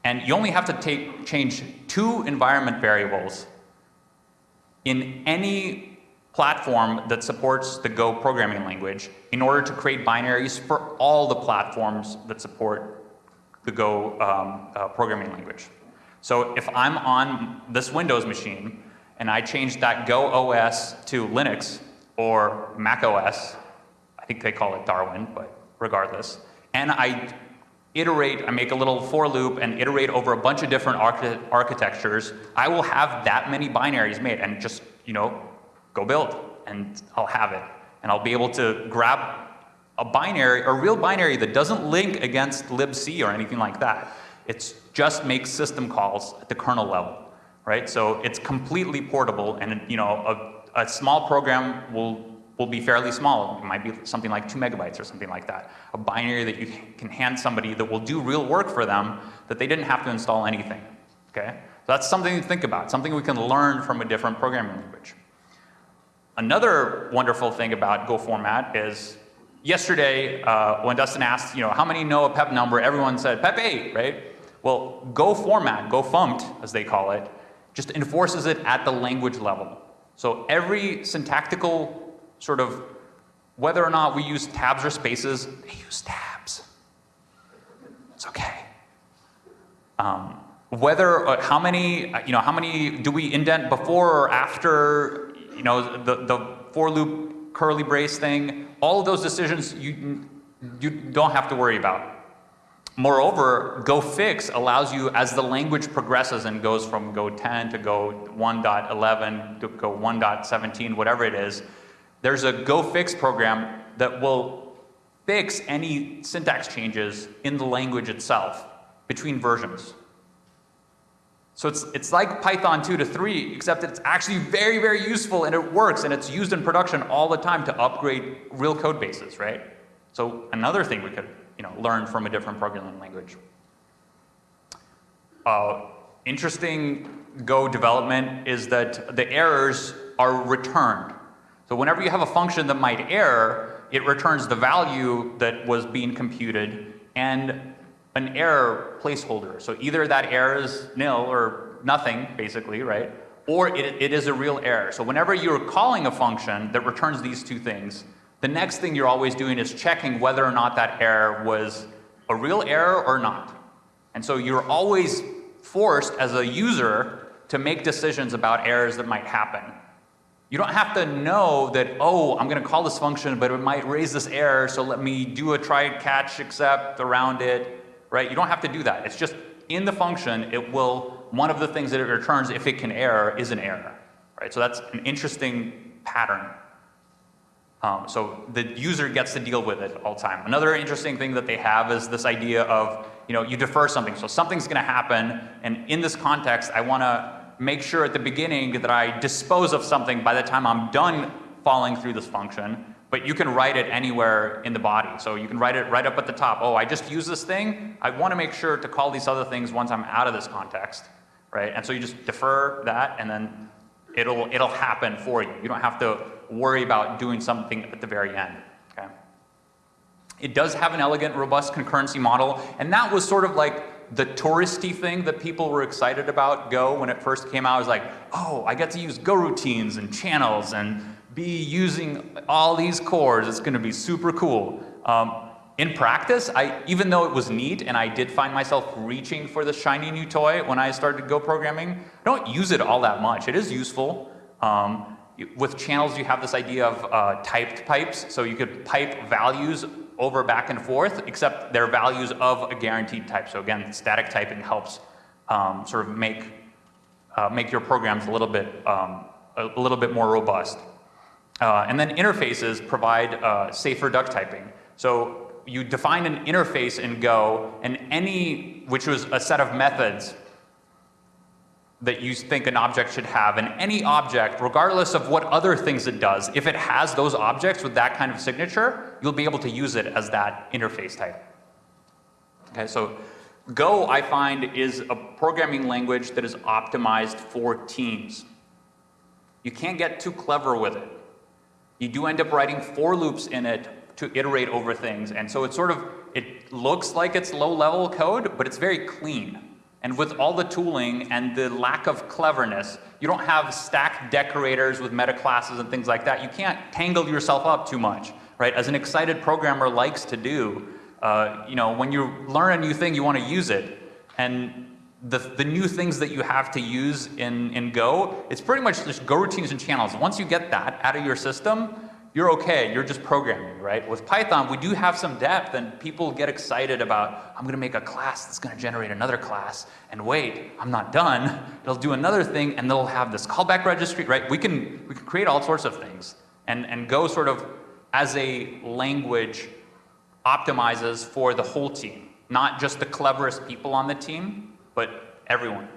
And you only have to take, change two environment variables in any platform that supports the Go programming language in order to create binaries for all the platforms that support the Go um, uh, programming language. So if I'm on this Windows machine and I change that Go OS to Linux or Mac OS, I think they call it Darwin, but regardless, and I iterate, I make a little for loop and iterate over a bunch of different archi architectures, I will have that many binaries made and just, you know, go build and I'll have it. And I'll be able to grab a binary, a real binary that doesn't link against libc or anything like that. It just makes system calls at the kernel level, right? So it's completely portable and you know, a, a small program will will be fairly small. It might be something like two megabytes or something like that. A binary that you can hand somebody that will do real work for them that they didn't have to install anything, okay? So that's something to think about, something we can learn from a different programming language. Another wonderful thing about Go format is yesterday uh, when Dustin asked, you know, how many know a PEP number, everyone said PEP 8, right? Well, Go format, Go fumt, as they call it, just enforces it at the language level. So every syntactical sort of, whether or not we use tabs or spaces, they use tabs. It's okay. Um, whether, uh, how many, uh, you know, how many do we indent before or after, you know, the, the for loop curly brace thing, all of those decisions you, you don't have to worry about. Moreover, Go fix allows you, as the language progresses and goes from Go 10 to Go 1.11 to Go 1.17, whatever it is, there's a Go fix program that will fix any syntax changes in the language itself between versions. So it's, it's like Python 2 to 3, except it's actually very, very useful and it works and it's used in production all the time to upgrade real code bases, right? So another thing we could you know, learn from a different programming language. Uh, interesting Go development is that the errors are returned. So whenever you have a function that might error, it returns the value that was being computed and an error placeholder. So either that error is nil or nothing, basically, right? Or it, it is a real error. So whenever you're calling a function that returns these two things, the next thing you're always doing is checking whether or not that error was a real error or not. And so you're always forced as a user to make decisions about errors that might happen. You don't have to know that, oh, I'm going to call this function, but it might raise this error, so let me do a try catch except around it, right? You don't have to do that. It's just in the function, it will, one of the things that it returns if it can error is an error, right? So that's an interesting pattern. Um, so the user gets to deal with it all the time. Another interesting thing that they have is this idea of, you know, you defer something. So something's going to happen, and in this context, I want to make sure at the beginning that I dispose of something by the time I'm done falling through this function. But you can write it anywhere in the body. So you can write it right up at the top. Oh, I just use this thing. I want to make sure to call these other things once I'm out of this context, right? And so you just defer that, and then it'll it'll happen for you. You don't have to worry about doing something at the very end. Okay? It does have an elegant, robust concurrency model, and that was sort of like the touristy thing that people were excited about Go when it first came out. It was like, oh, I get to use Go routines and channels and be using all these cores. It's going to be super cool. Um, in practice, I, even though it was neat and I did find myself reaching for the shiny new toy when I started Go programming, I don't use it all that much. It is useful. Um, with channels, you have this idea of uh, typed pipes. So you could pipe values over back and forth, except they're values of a guaranteed type. So again, static typing helps um, sort of make, uh, make your programs a little bit, um, a little bit more robust. Uh, and then interfaces provide uh, safer duck typing. So you define an interface in Go, and any, which was a set of methods that you think an object should have. And any object, regardless of what other things it does, if it has those objects with that kind of signature, you'll be able to use it as that interface type. Okay, so Go, I find, is a programming language that is optimized for teams. You can't get too clever with it. You do end up writing for loops in it to iterate over things. And so it's sort of, it looks like it's low level code, but it's very clean. And with all the tooling and the lack of cleverness, you don't have stack decorators with meta classes and things like that. You can't tangle yourself up too much, right? As an excited programmer likes to do, uh, you know, when you learn a new thing, you want to use it. And the, the new things that you have to use in, in Go, it's pretty much just Go routines and channels. Once you get that out of your system, you're okay, you're just programming, right? With Python, we do have some depth and people get excited about, I'm gonna make a class that's gonna generate another class, and wait, I'm not done. It'll do another thing and they'll have this callback registry, right? We can, we can create all sorts of things. And, and Go sort of, as a language, optimizes for the whole team. Not just the cleverest people on the team, but everyone.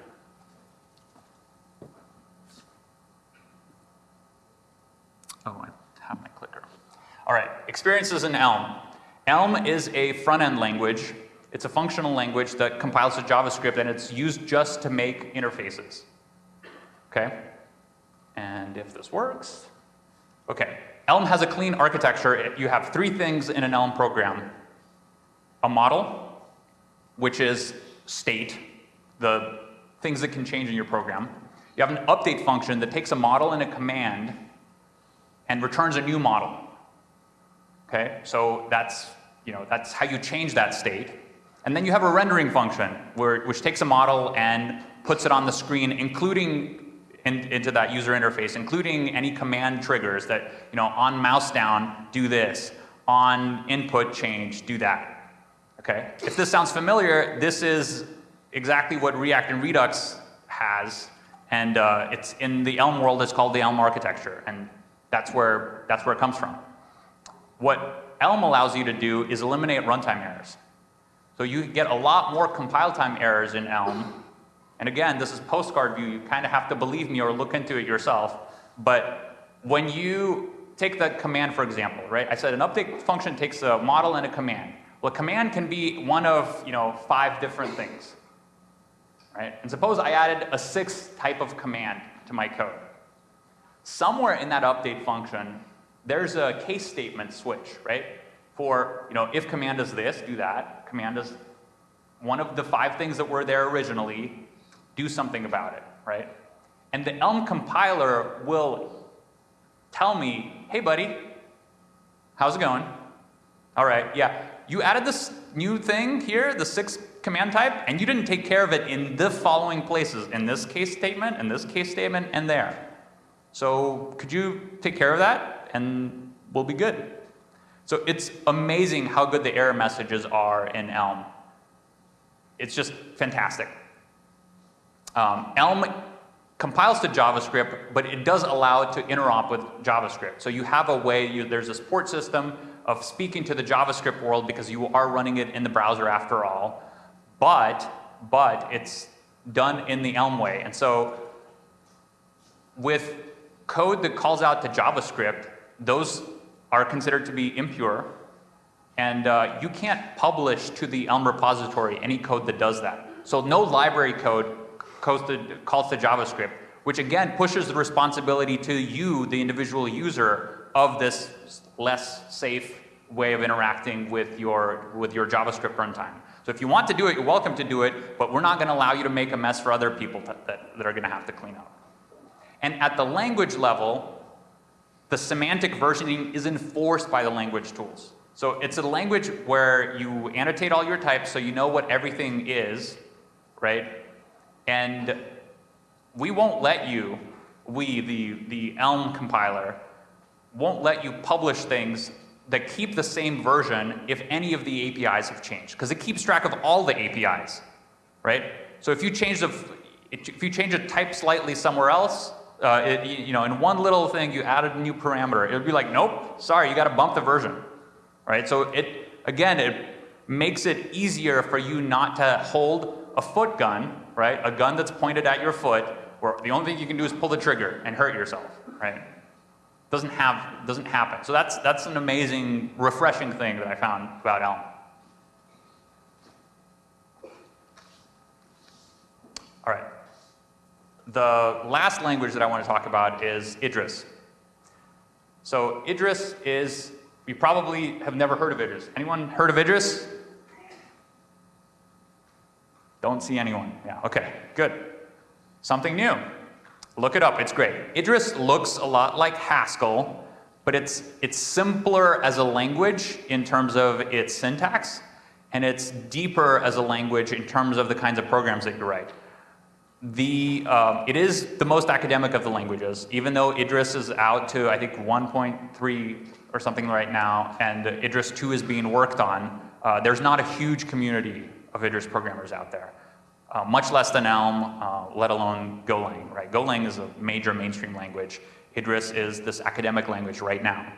Oh, I have my clicker. All right, experiences in Elm. Elm is a front-end language. It's a functional language that compiles to JavaScript and it's used just to make interfaces. Okay? And if this works, okay. Elm has a clean architecture. You have three things in an Elm program. A model, which is state, the things that can change in your program. You have an update function that takes a model and a command and returns a new model. Okay, so that's, you know, that's how you change that state. And then you have a rendering function where, which takes a model and puts it on the screen, including in, into that user interface, including any command triggers that, you know, on mouse down, do this, on input change, do that. Okay? If this sounds familiar, this is exactly what React and Redux has, and uh, it's in the Elm world, it's called the Elm architecture, and that's where, that's where it comes from. What Elm allows you to do is eliminate runtime errors. So you get a lot more compile time errors in Elm. And again, this is postcard view. You kind of have to believe me or look into it yourself. But when you take the command, for example, right? I said an update function takes a model and a command. Well, a command can be one of, you know, five different things, right? And suppose I added a sixth type of command to my code. Somewhere in that update function, there's a case statement switch, right? For, you know, if command does this, do that. Command does one of the five things that were there originally, do something about it, right? And the Elm compiler will tell me, hey buddy, how's it going? All right, yeah, you added this new thing here, the sixth command type, and you didn't take care of it in the following places, in this case statement, in this case statement, and there. So could you take care of that, and we'll be good. So it's amazing how good the error messages are in Elm. It's just fantastic. Um, Elm compiles to JavaScript, but it does allow it to interop with JavaScript. So you have a way, you, there's a support system of speaking to the JavaScript world because you are running it in the browser after all, but, but it's done in the Elm way. And so with code that calls out to JavaScript, those are considered to be impure, and uh, you can't publish to the Elm repository any code that does that. So no library code calls to, calls JavaScript, which again pushes the responsibility to you, the individual user, of this less safe way of interacting with your, with your JavaScript runtime. So if you want to do it, you're welcome to do it, but we're not going to allow you to make a mess for other people that, that, that are going to have to clean up. And at the language level, the semantic versioning is enforced by the language tools. So it's a language where you annotate all your types so you know what everything is, right? And we won't let you, we, the, the Elm compiler, won't let you publish things that keep the same version if any of the APIs have changed, because it keeps track of all the APIs, right? So if you change the, if you change a type slightly somewhere else, uh, it, you know, in one little thing you added a new parameter, it would be like, nope, sorry, you got to bump the version, right? So it, again, it makes it easier for you not to hold a foot gun, right? A gun that's pointed at your foot, where the only thing you can do is pull the trigger and hurt yourself, right? Doesn't have, doesn't happen. So that's, that's an amazing, refreshing thing that I found about Elm. All right. The last language that I want to talk about is Idris. So Idris is, you probably have never heard of Idris. Anyone heard of Idris? Don't see anyone. Yeah, okay, good. Something new. Look it up, it's great. Idris looks a lot like Haskell, but it's, it's simpler as a language in terms of its syntax, and it's deeper as a language in terms of the kinds of programs that you write. The, um, it is the most academic of the languages, even though Idris is out to, I think, 1.3 or something right now, and Idris 2 is being worked on. Uh, there's not a huge community of Idris programmers out there. Uh, much less than Elm, uh, let alone Golang, right? Golang is a major mainstream language. Idris is this academic language right now.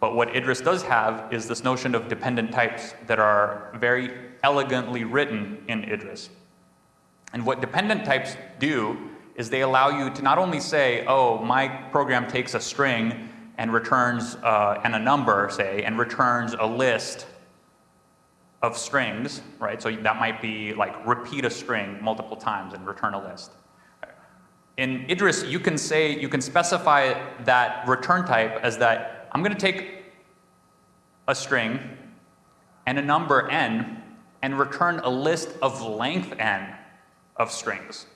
But what Idris does have is this notion of dependent types that are very elegantly written in Idris. And what dependent types do is they allow you to not only say, oh, my program takes a string and returns, uh, and a number, say, and returns a list of strings, right? So that might be like repeat a string multiple times and return a list. In Idris, you can say, you can specify that return type as that I'm going to take a string and a number n, and return a list of length n of strings.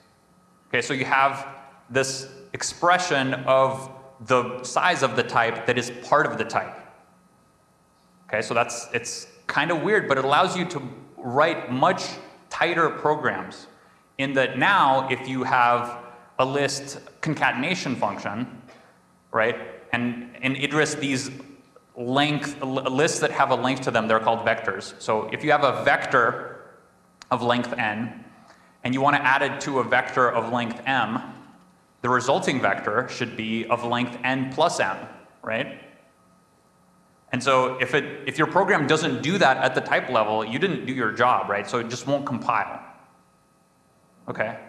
Okay, so you have this expression of the size of the type that is part of the type. Okay, so that's, it's kind of weird, but it allows you to write much tighter programs in that now if you have a list concatenation function, right, and in Idris these length, lists that have a length to them, they're called vectors. So if you have a vector of length n, and you want to add it to a vector of length m, the resulting vector should be of length n plus m, right? And so if, it, if your program doesn't do that at the type level, you didn't do your job, right? So it just won't compile. Okay?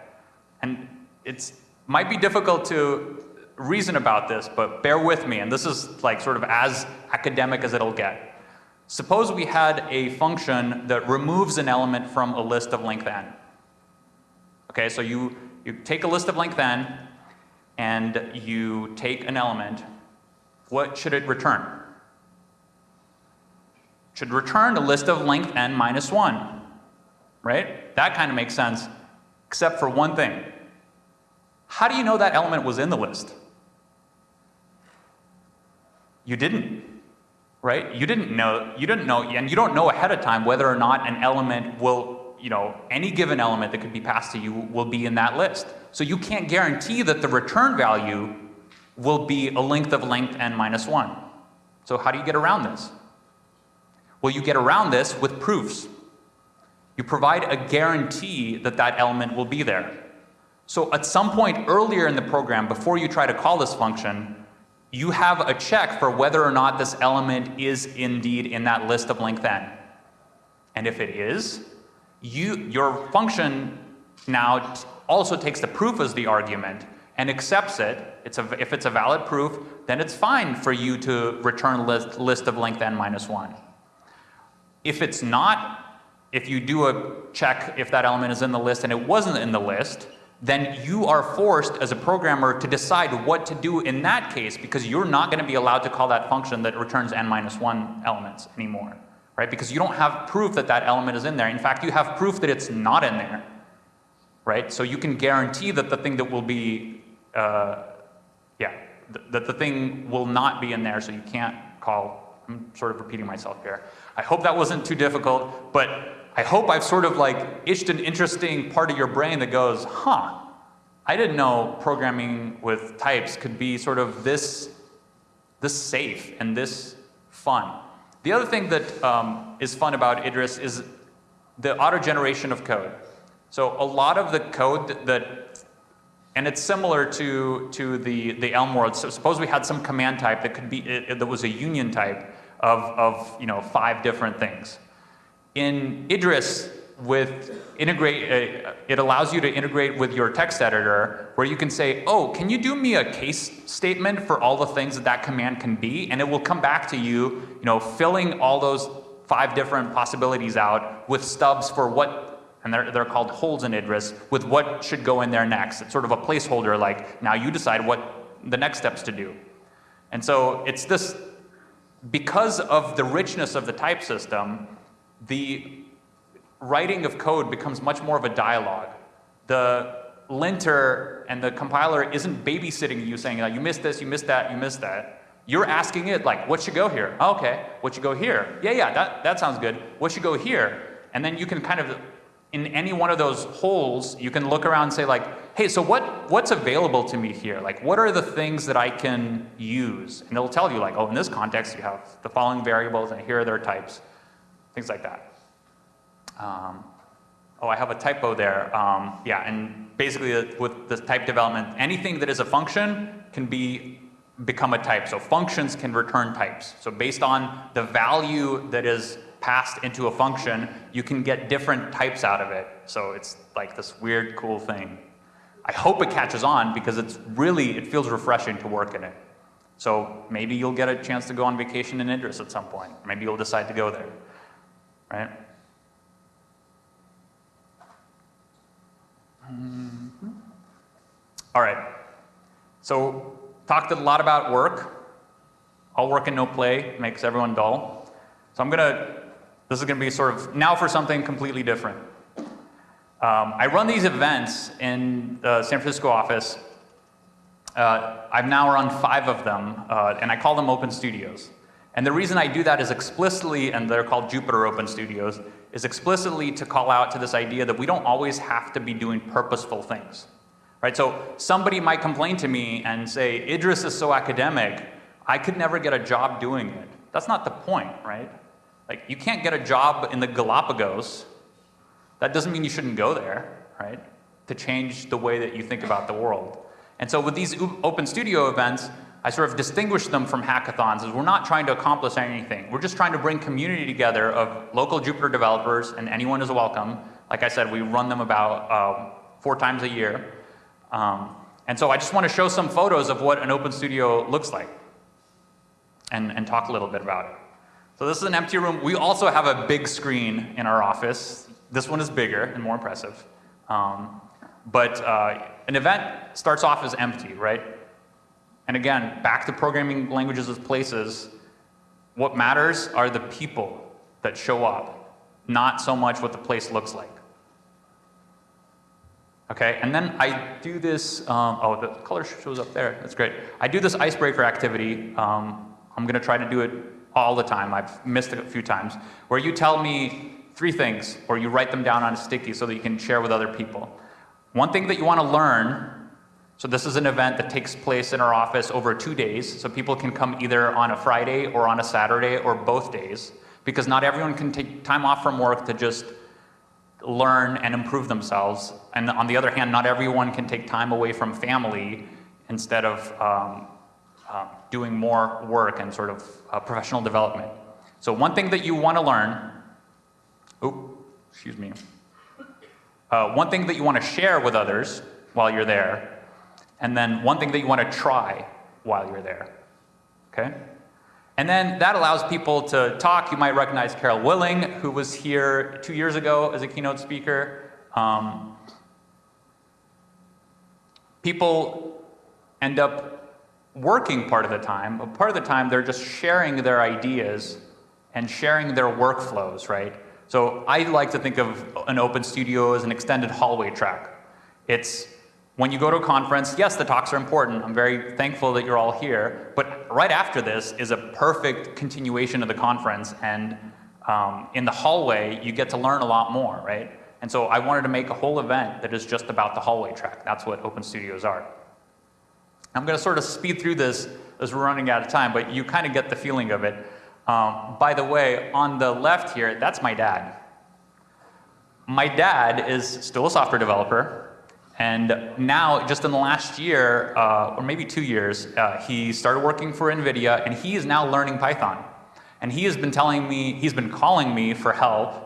And it might be difficult to reason about this, but bear with me, and this is like sort of as academic as it'll get. Suppose we had a function that removes an element from a list of length n. Okay, so you, you take a list of length n, and you take an element, what should it return? Should return a list of length n minus 1, right? That kind of makes sense, except for one thing. How do you know that element was in the list? You didn't, right? You didn't know, you didn't know, and you don't know ahead of time whether or not an element will, you know, any given element that could be passed to you will be in that list. So you can't guarantee that the return value will be a length of length n minus 1. So how do you get around this? Well, you get around this with proofs. You provide a guarantee that that element will be there. So at some point earlier in the program, before you try to call this function, you have a check for whether or not this element is indeed in that list of length n. And if it is, you, your function now also takes the proof as the argument and accepts it. It's a, if it's a valid proof, then it's fine for you to return a list, list of length n minus 1. If it's not, if you do a check if that element is in the list and it wasn't in the list, then you are forced as a programmer to decide what to do in that case because you're not going to be allowed to call that function that returns n minus 1 elements anymore, right? Because you don't have proof that that element is in there. In fact, you have proof that it's not in there, right? So you can guarantee that the thing that will be, uh, yeah, th that the thing will not be in there so you can't call, I'm sort of repeating myself here. I hope that wasn't too difficult, but I hope I've sort of like itched an interesting part of your brain that goes, huh, I didn't know programming with types could be sort of this, this safe and this fun. The other thing that um, is fun about Idris is the auto generation of code. So a lot of the code that, that and it's similar to, to the, the Elm world. So suppose we had some command type that could be, it, that was a union type of, of you know, five different things. In Idris, with integrate, uh, it allows you to integrate with your text editor where you can say, oh, can you do me a case statement for all the things that that command can be? And it will come back to you, you know, filling all those five different possibilities out with stubs for what, and they're, they're called holes in Idris, with what should go in there next. It's sort of a placeholder like, now you decide what the next steps to do. And so it's this, because of the richness of the type system, the writing of code becomes much more of a dialogue. The linter and the compiler isn't babysitting you saying, you missed this, you missed that, you missed that. You're asking it like, what should go here? Oh, okay, what should go here? Yeah, yeah, that, that sounds good. What should go here? And then you can kind of, in any one of those holes, you can look around and say like, hey, so what, what's available to me here? Like, what are the things that I can use? And it'll tell you like, oh, in this context, you have the following variables and here are their types things like that. Um, oh, I have a typo there. Um, yeah, and basically uh, with the type development, anything that is a function can be become a type. So functions can return types. So based on the value that is passed into a function, you can get different types out of it. So it's like this weird, cool thing. I hope it catches on because it's really, it feels refreshing to work in it. So maybe you'll get a chance to go on vacation in Idris at some point. Maybe you'll decide to go there right? Mm -hmm. All right. So talked a lot about work. All work and no play makes everyone dull. So I'm gonna, This is going to be sort of now for something completely different. Um, I run these events in the San Francisco office. Uh, I've now run five of them, uh, and I call them open studios. And the reason I do that is explicitly, and they're called Jupyter Open Studios, is explicitly to call out to this idea that we don't always have to be doing purposeful things. Right? So somebody might complain to me and say, Idris is so academic, I could never get a job doing it. That's not the point, right? Like, you can't get a job in the Galapagos. That doesn't mean you shouldn't go there, right? To change the way that you think about the world. And so with these open studio events, I sort of distinguish them from hackathons is we're not trying to accomplish anything. We're just trying to bring community together of local Jupyter developers, and anyone is welcome. Like I said, we run them about uh, four times a year. Um, and so I just want to show some photos of what an open studio looks like and, and talk a little bit about it. So this is an empty room. We also have a big screen in our office. This one is bigger and more impressive. Um, but uh, an event starts off as empty, right? And again, back to programming languages as places, what matters are the people that show up, not so much what the place looks like. Okay, and then I do this, um, oh, the color shows up there, that's great. I do this icebreaker activity. Um, I'm gonna try to do it all the time. I've missed it a few times, where you tell me three things, or you write them down on a sticky so that you can share with other people. One thing that you wanna learn so this is an event that takes place in our office over two days, so people can come either on a Friday or on a Saturday or both days, because not everyone can take time off from work to just learn and improve themselves. And on the other hand, not everyone can take time away from family instead of um, uh, doing more work and sort of uh, professional development. So one thing that you want to learn, oh, excuse me, uh, one thing that you want to share with others while you're there and then one thing that you want to try while you're there. Okay? And then that allows people to talk. You might recognize Carol Willing, who was here two years ago as a keynote speaker. Um, people end up working part of the time, but part of the time they're just sharing their ideas and sharing their workflows, right? So I like to think of an open studio as an extended hallway track. It's when you go to a conference, yes, the talks are important. I'm very thankful that you're all here. But right after this is a perfect continuation of the conference. And um, in the hallway, you get to learn a lot more, right? And so I wanted to make a whole event that is just about the hallway track. That's what open studios are. I'm going to sort of speed through this as we're running out of time, but you kind of get the feeling of it. Um, by the way, on the left here, that's my dad. My dad is still a software developer. And now, just in the last year, uh, or maybe two years, uh, he started working for NVIDIA, and he is now learning Python. And he has been telling me, he's been calling me for help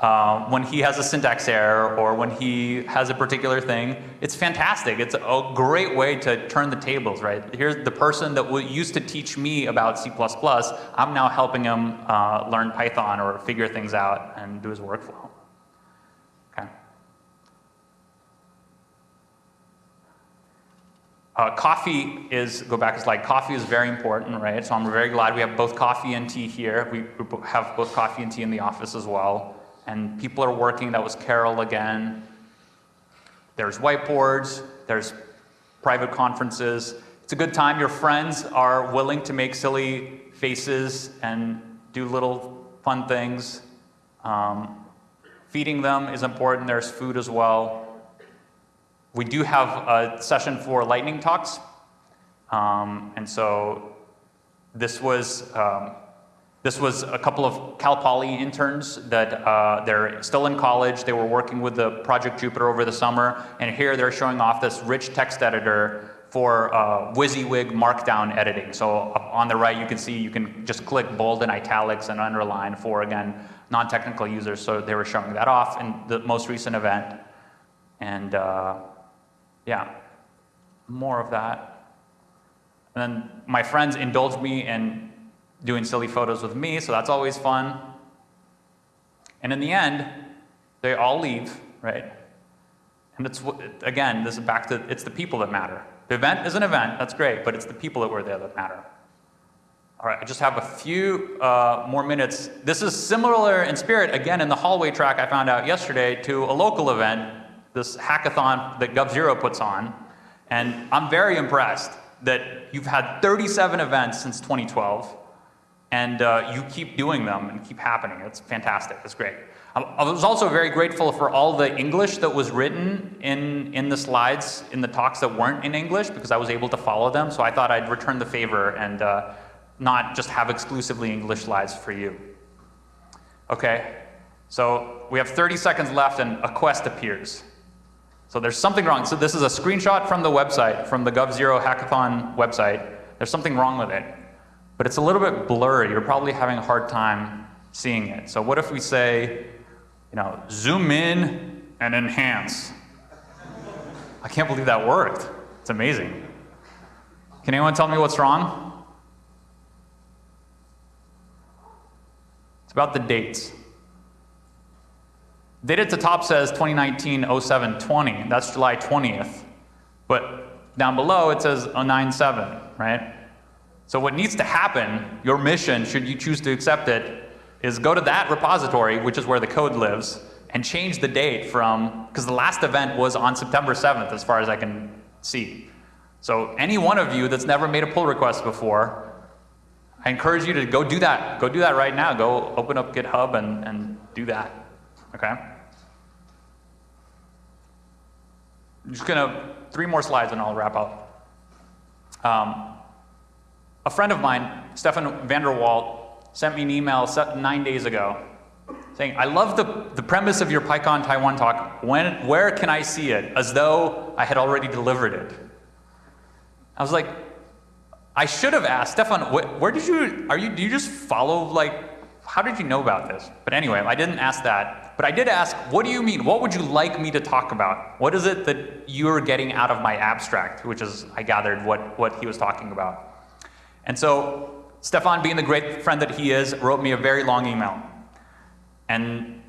uh, when he has a syntax error or when he has a particular thing. It's fantastic. It's a great way to turn the tables, right? Here's the person that used to teach me about C++. I'm now helping him uh, learn Python or figure things out and do his workflow. Uh, coffee is, go back a slide, coffee is very important, right? So I'm very glad we have both coffee and tea here. We have both coffee and tea in the office as well. And people are working, that was Carol again. There's whiteboards, there's private conferences. It's a good time. Your friends are willing to make silly faces and do little fun things. Um, feeding them is important. There's food as well. We do have a session for lightning talks. Um, and so this was, um, this was a couple of Cal Poly interns that uh, they're still in college. They were working with the Project Jupyter over the summer. And here they're showing off this rich text editor for uh, WYSIWYG markdown editing. So on the right, you can see you can just click bold and italics and underline for, again, non-technical users. So they were showing that off in the most recent event. And uh, yeah, more of that. And then my friends indulge me in doing silly photos with me, so that's always fun. And in the end, they all leave, right? And it's, again, this is back to, it's the people that matter. The event is an event, that's great, but it's the people that were there that matter. All right, I just have a few uh, more minutes. This is similar in spirit, again, in the hallway track I found out yesterday, to a local event, this hackathon that g0v puts on. And I'm very impressed that you've had 37 events since 2012, and uh, you keep doing them and keep happening. It's fantastic. It's great. I I was also very grateful for all the English that was written in, in the slides, in the talks that weren't in English, because I was able to follow them. So I thought I'd return the favor and uh, not just have exclusively English slides for you. Okay, so we have 30 seconds left and a quest appears. So there's something wrong. So this is a screenshot from the website, from the g0v Hackathon website. There's something wrong with it. But it's a little bit blurry. You're probably having a hard time seeing it. So what if we say, you know, zoom in and enhance? I can't believe that worked. It's amazing. Can anyone tell me what's wrong? It's about the dates. Date at the top says 2019 07 20. That's July 20th. But down below it says 097, right? So what needs to happen, your mission, should you choose to accept it, is go to that repository, which is where the code lives, and change the date from, because the last event was on September 7th, as far as I can see. So any one of you that's never made a pull request before, I encourage you to go do that. Go do that right now. Go open up GitHub and, and do that. Okay? I'm just gonna, three more slides and I'll wrap up. Um, a friend of mine, Stefan van der Walt, sent me an email nine days ago saying, I love the, the premise of your PyCon Taiwan talk. When, where can I see it? As though I had already delivered it. I was like, I should have asked, Stefan, wh where did you, are you, do you just follow, like, how did you know about this? But anyway, I didn't ask that. But I did ask, what do you mean? What would you like me to talk about? What is it that you're getting out of my abstract? Which is, I gathered, what, what he was talking about. And so, Stefan, being the great friend that he is, wrote me a very long email. And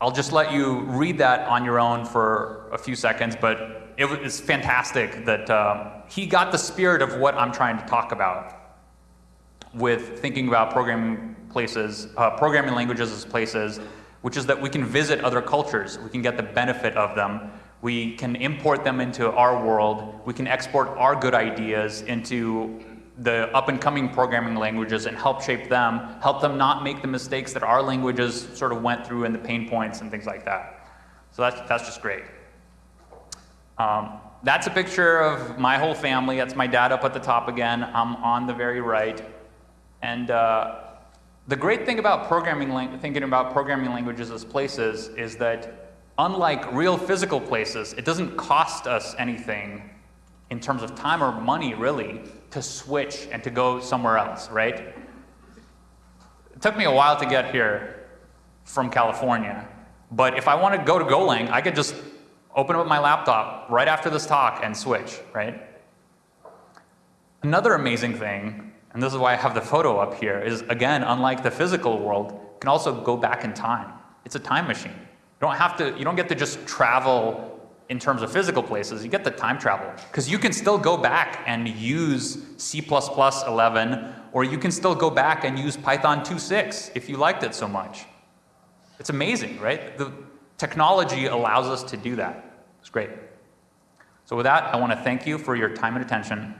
I'll just let you read that on your own for a few seconds, but it was fantastic that um, he got the spirit of what I'm trying to talk about with thinking about programming places, uh, programming languages as places, which is that we can visit other cultures, we can get the benefit of them, we can import them into our world, we can export our good ideas into the up and coming programming languages and help shape them, help them not make the mistakes that our languages sort of went through and the pain points and things like that. So that's, that's just great. Um, that's a picture of my whole family. That's my dad up at the top again. I'm on the very right. And uh, the great thing about programming, thinking about programming languages as places is that unlike real physical places, it doesn't cost us anything in terms of time or money really to switch and to go somewhere else, right? It took me a while to get here from California, but if I want to go to Golang, I could just open up my laptop right after this talk and switch, right? Another amazing thing, and this is why I have the photo up here, is again, unlike the physical world, can also go back in time. It's a time machine. You don't have to, you don't get to just travel in terms of physical places, you get the time travel. Because you can still go back and use C++11 or you can still go back and use Python 2.6 if you liked it so much. It's amazing, right? The technology allows us to do that. It's great. So with that, I want to thank you for your time and attention.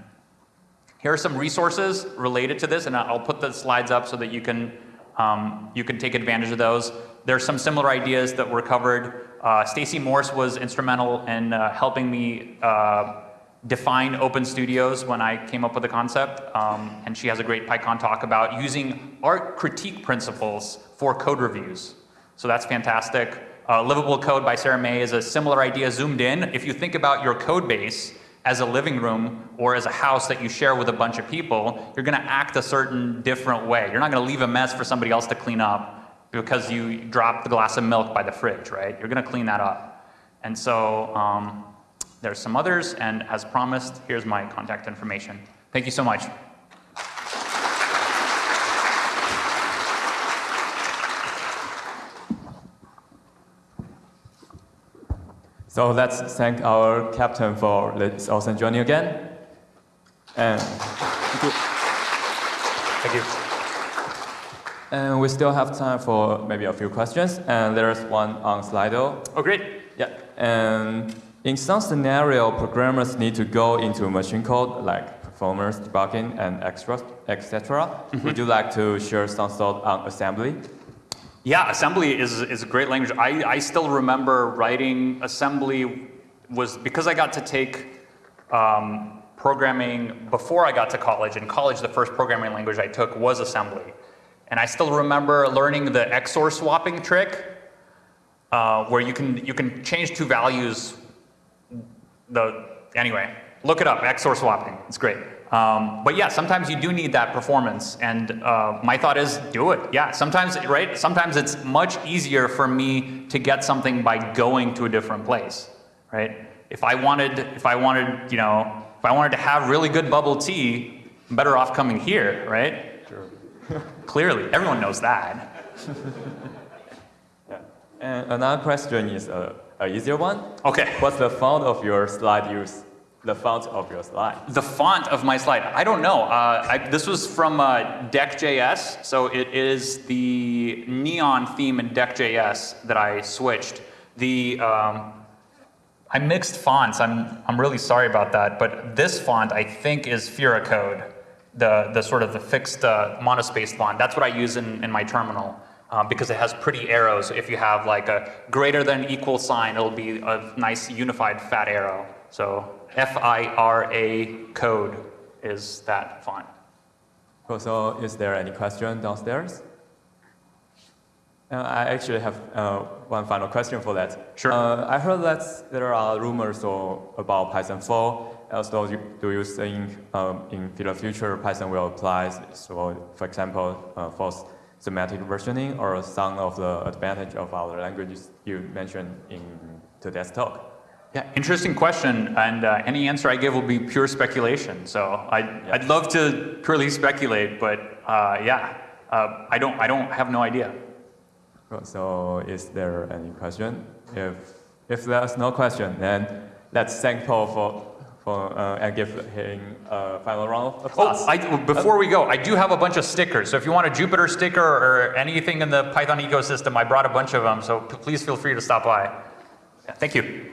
Here are some resources related to this, and I'll put the slides up so that you can, um, you can take advantage of those. There's some similar ideas that were covered. Uh, Stacy Morse was instrumental in uh, helping me uh, define Open Studios when I came up with the concept, um, and she has a great PyCon talk about using art critique principles for code reviews. So that's fantastic. Uh, Livable Code by Sarah Mei is a similar idea zoomed in. If you think about your code base as a living room or as a house that you share with a bunch of people, you're going to act a certain different way. You're not going to leave a mess for somebody else to clean up because you dropped the glass of milk by the fridge, right? You're going to clean that up. And so um, there's some others, and as promised, here's my contact information. Thank you so much.
So let's thank our captain for this awesome journey again. And
Thank you. Thank you.
And we still have time for maybe a few questions. And there's one on Slido.
Oh, great.
Yeah. And in some scenario, programmers need to go into machine code like performance debugging and extra, etc. Mm-hmm. Would you like to share some thought on assembly?
Yeah, assembly is, is a great language. I, I still remember writing assembly was because I got to take um, programming before I got to college. In college, the first programming language I took was assembly. And I still remember learning the XOR swapping trick, uh, where you can, you can change two values. The, anyway, look it up, XOR swapping, it's great. Um, but yeah, sometimes you do need that performance, and uh, my thought is do it. Yeah, sometimes, right? Sometimes it's much easier for me to get something by going to a different place, right? If I wanted, if I wanted, you know, if I wanted to have really good bubble tea, I'm better off coming here, right? Clearly, everyone knows that. yeah.
And another question is a, a easier one.
Okay.
What's the font of your slide use? The font of your slide.
The font of my slide, I don't know. Uh, I, this was from uh, Deck.js, so it is the neon theme in Deck.js that I switched. The um, I mixed fonts. I'm I'm really sorry about that, but this font I think is Fira code, the the sort of the fixed uh, monospaced font. That's what I use in in my terminal. Uh, because it has pretty arrows. If you have like a greater than equal sign, it'll be a nice unified fat arrow. So F-I-R-A code is that font.
Cool. So is there any question downstairs? Uh, I actually have uh, one final question for that.
Sure.
Uh, I heard that there are rumors or, about Python 4. Also, you, do you think um, in the future Python will apply, so for example, uh, for semantic versioning or some of the advantage of other languages you mentioned in today's talk?
Yeah, interesting question, and uh, any answer I give will be pure speculation. So I'd, I'd love to purely speculate, but uh, yeah, uh, I don't I don't have no idea.
So is there any question? If, if there's no question, then let's thank Paul for, for uh, and give him a final round of applause.
Oh, I, before we go, I do have a bunch of stickers. So if you want a Jupyter sticker or anything in the Python ecosystem, I brought a bunch of them. So please feel free to stop by. Yeah, thank you.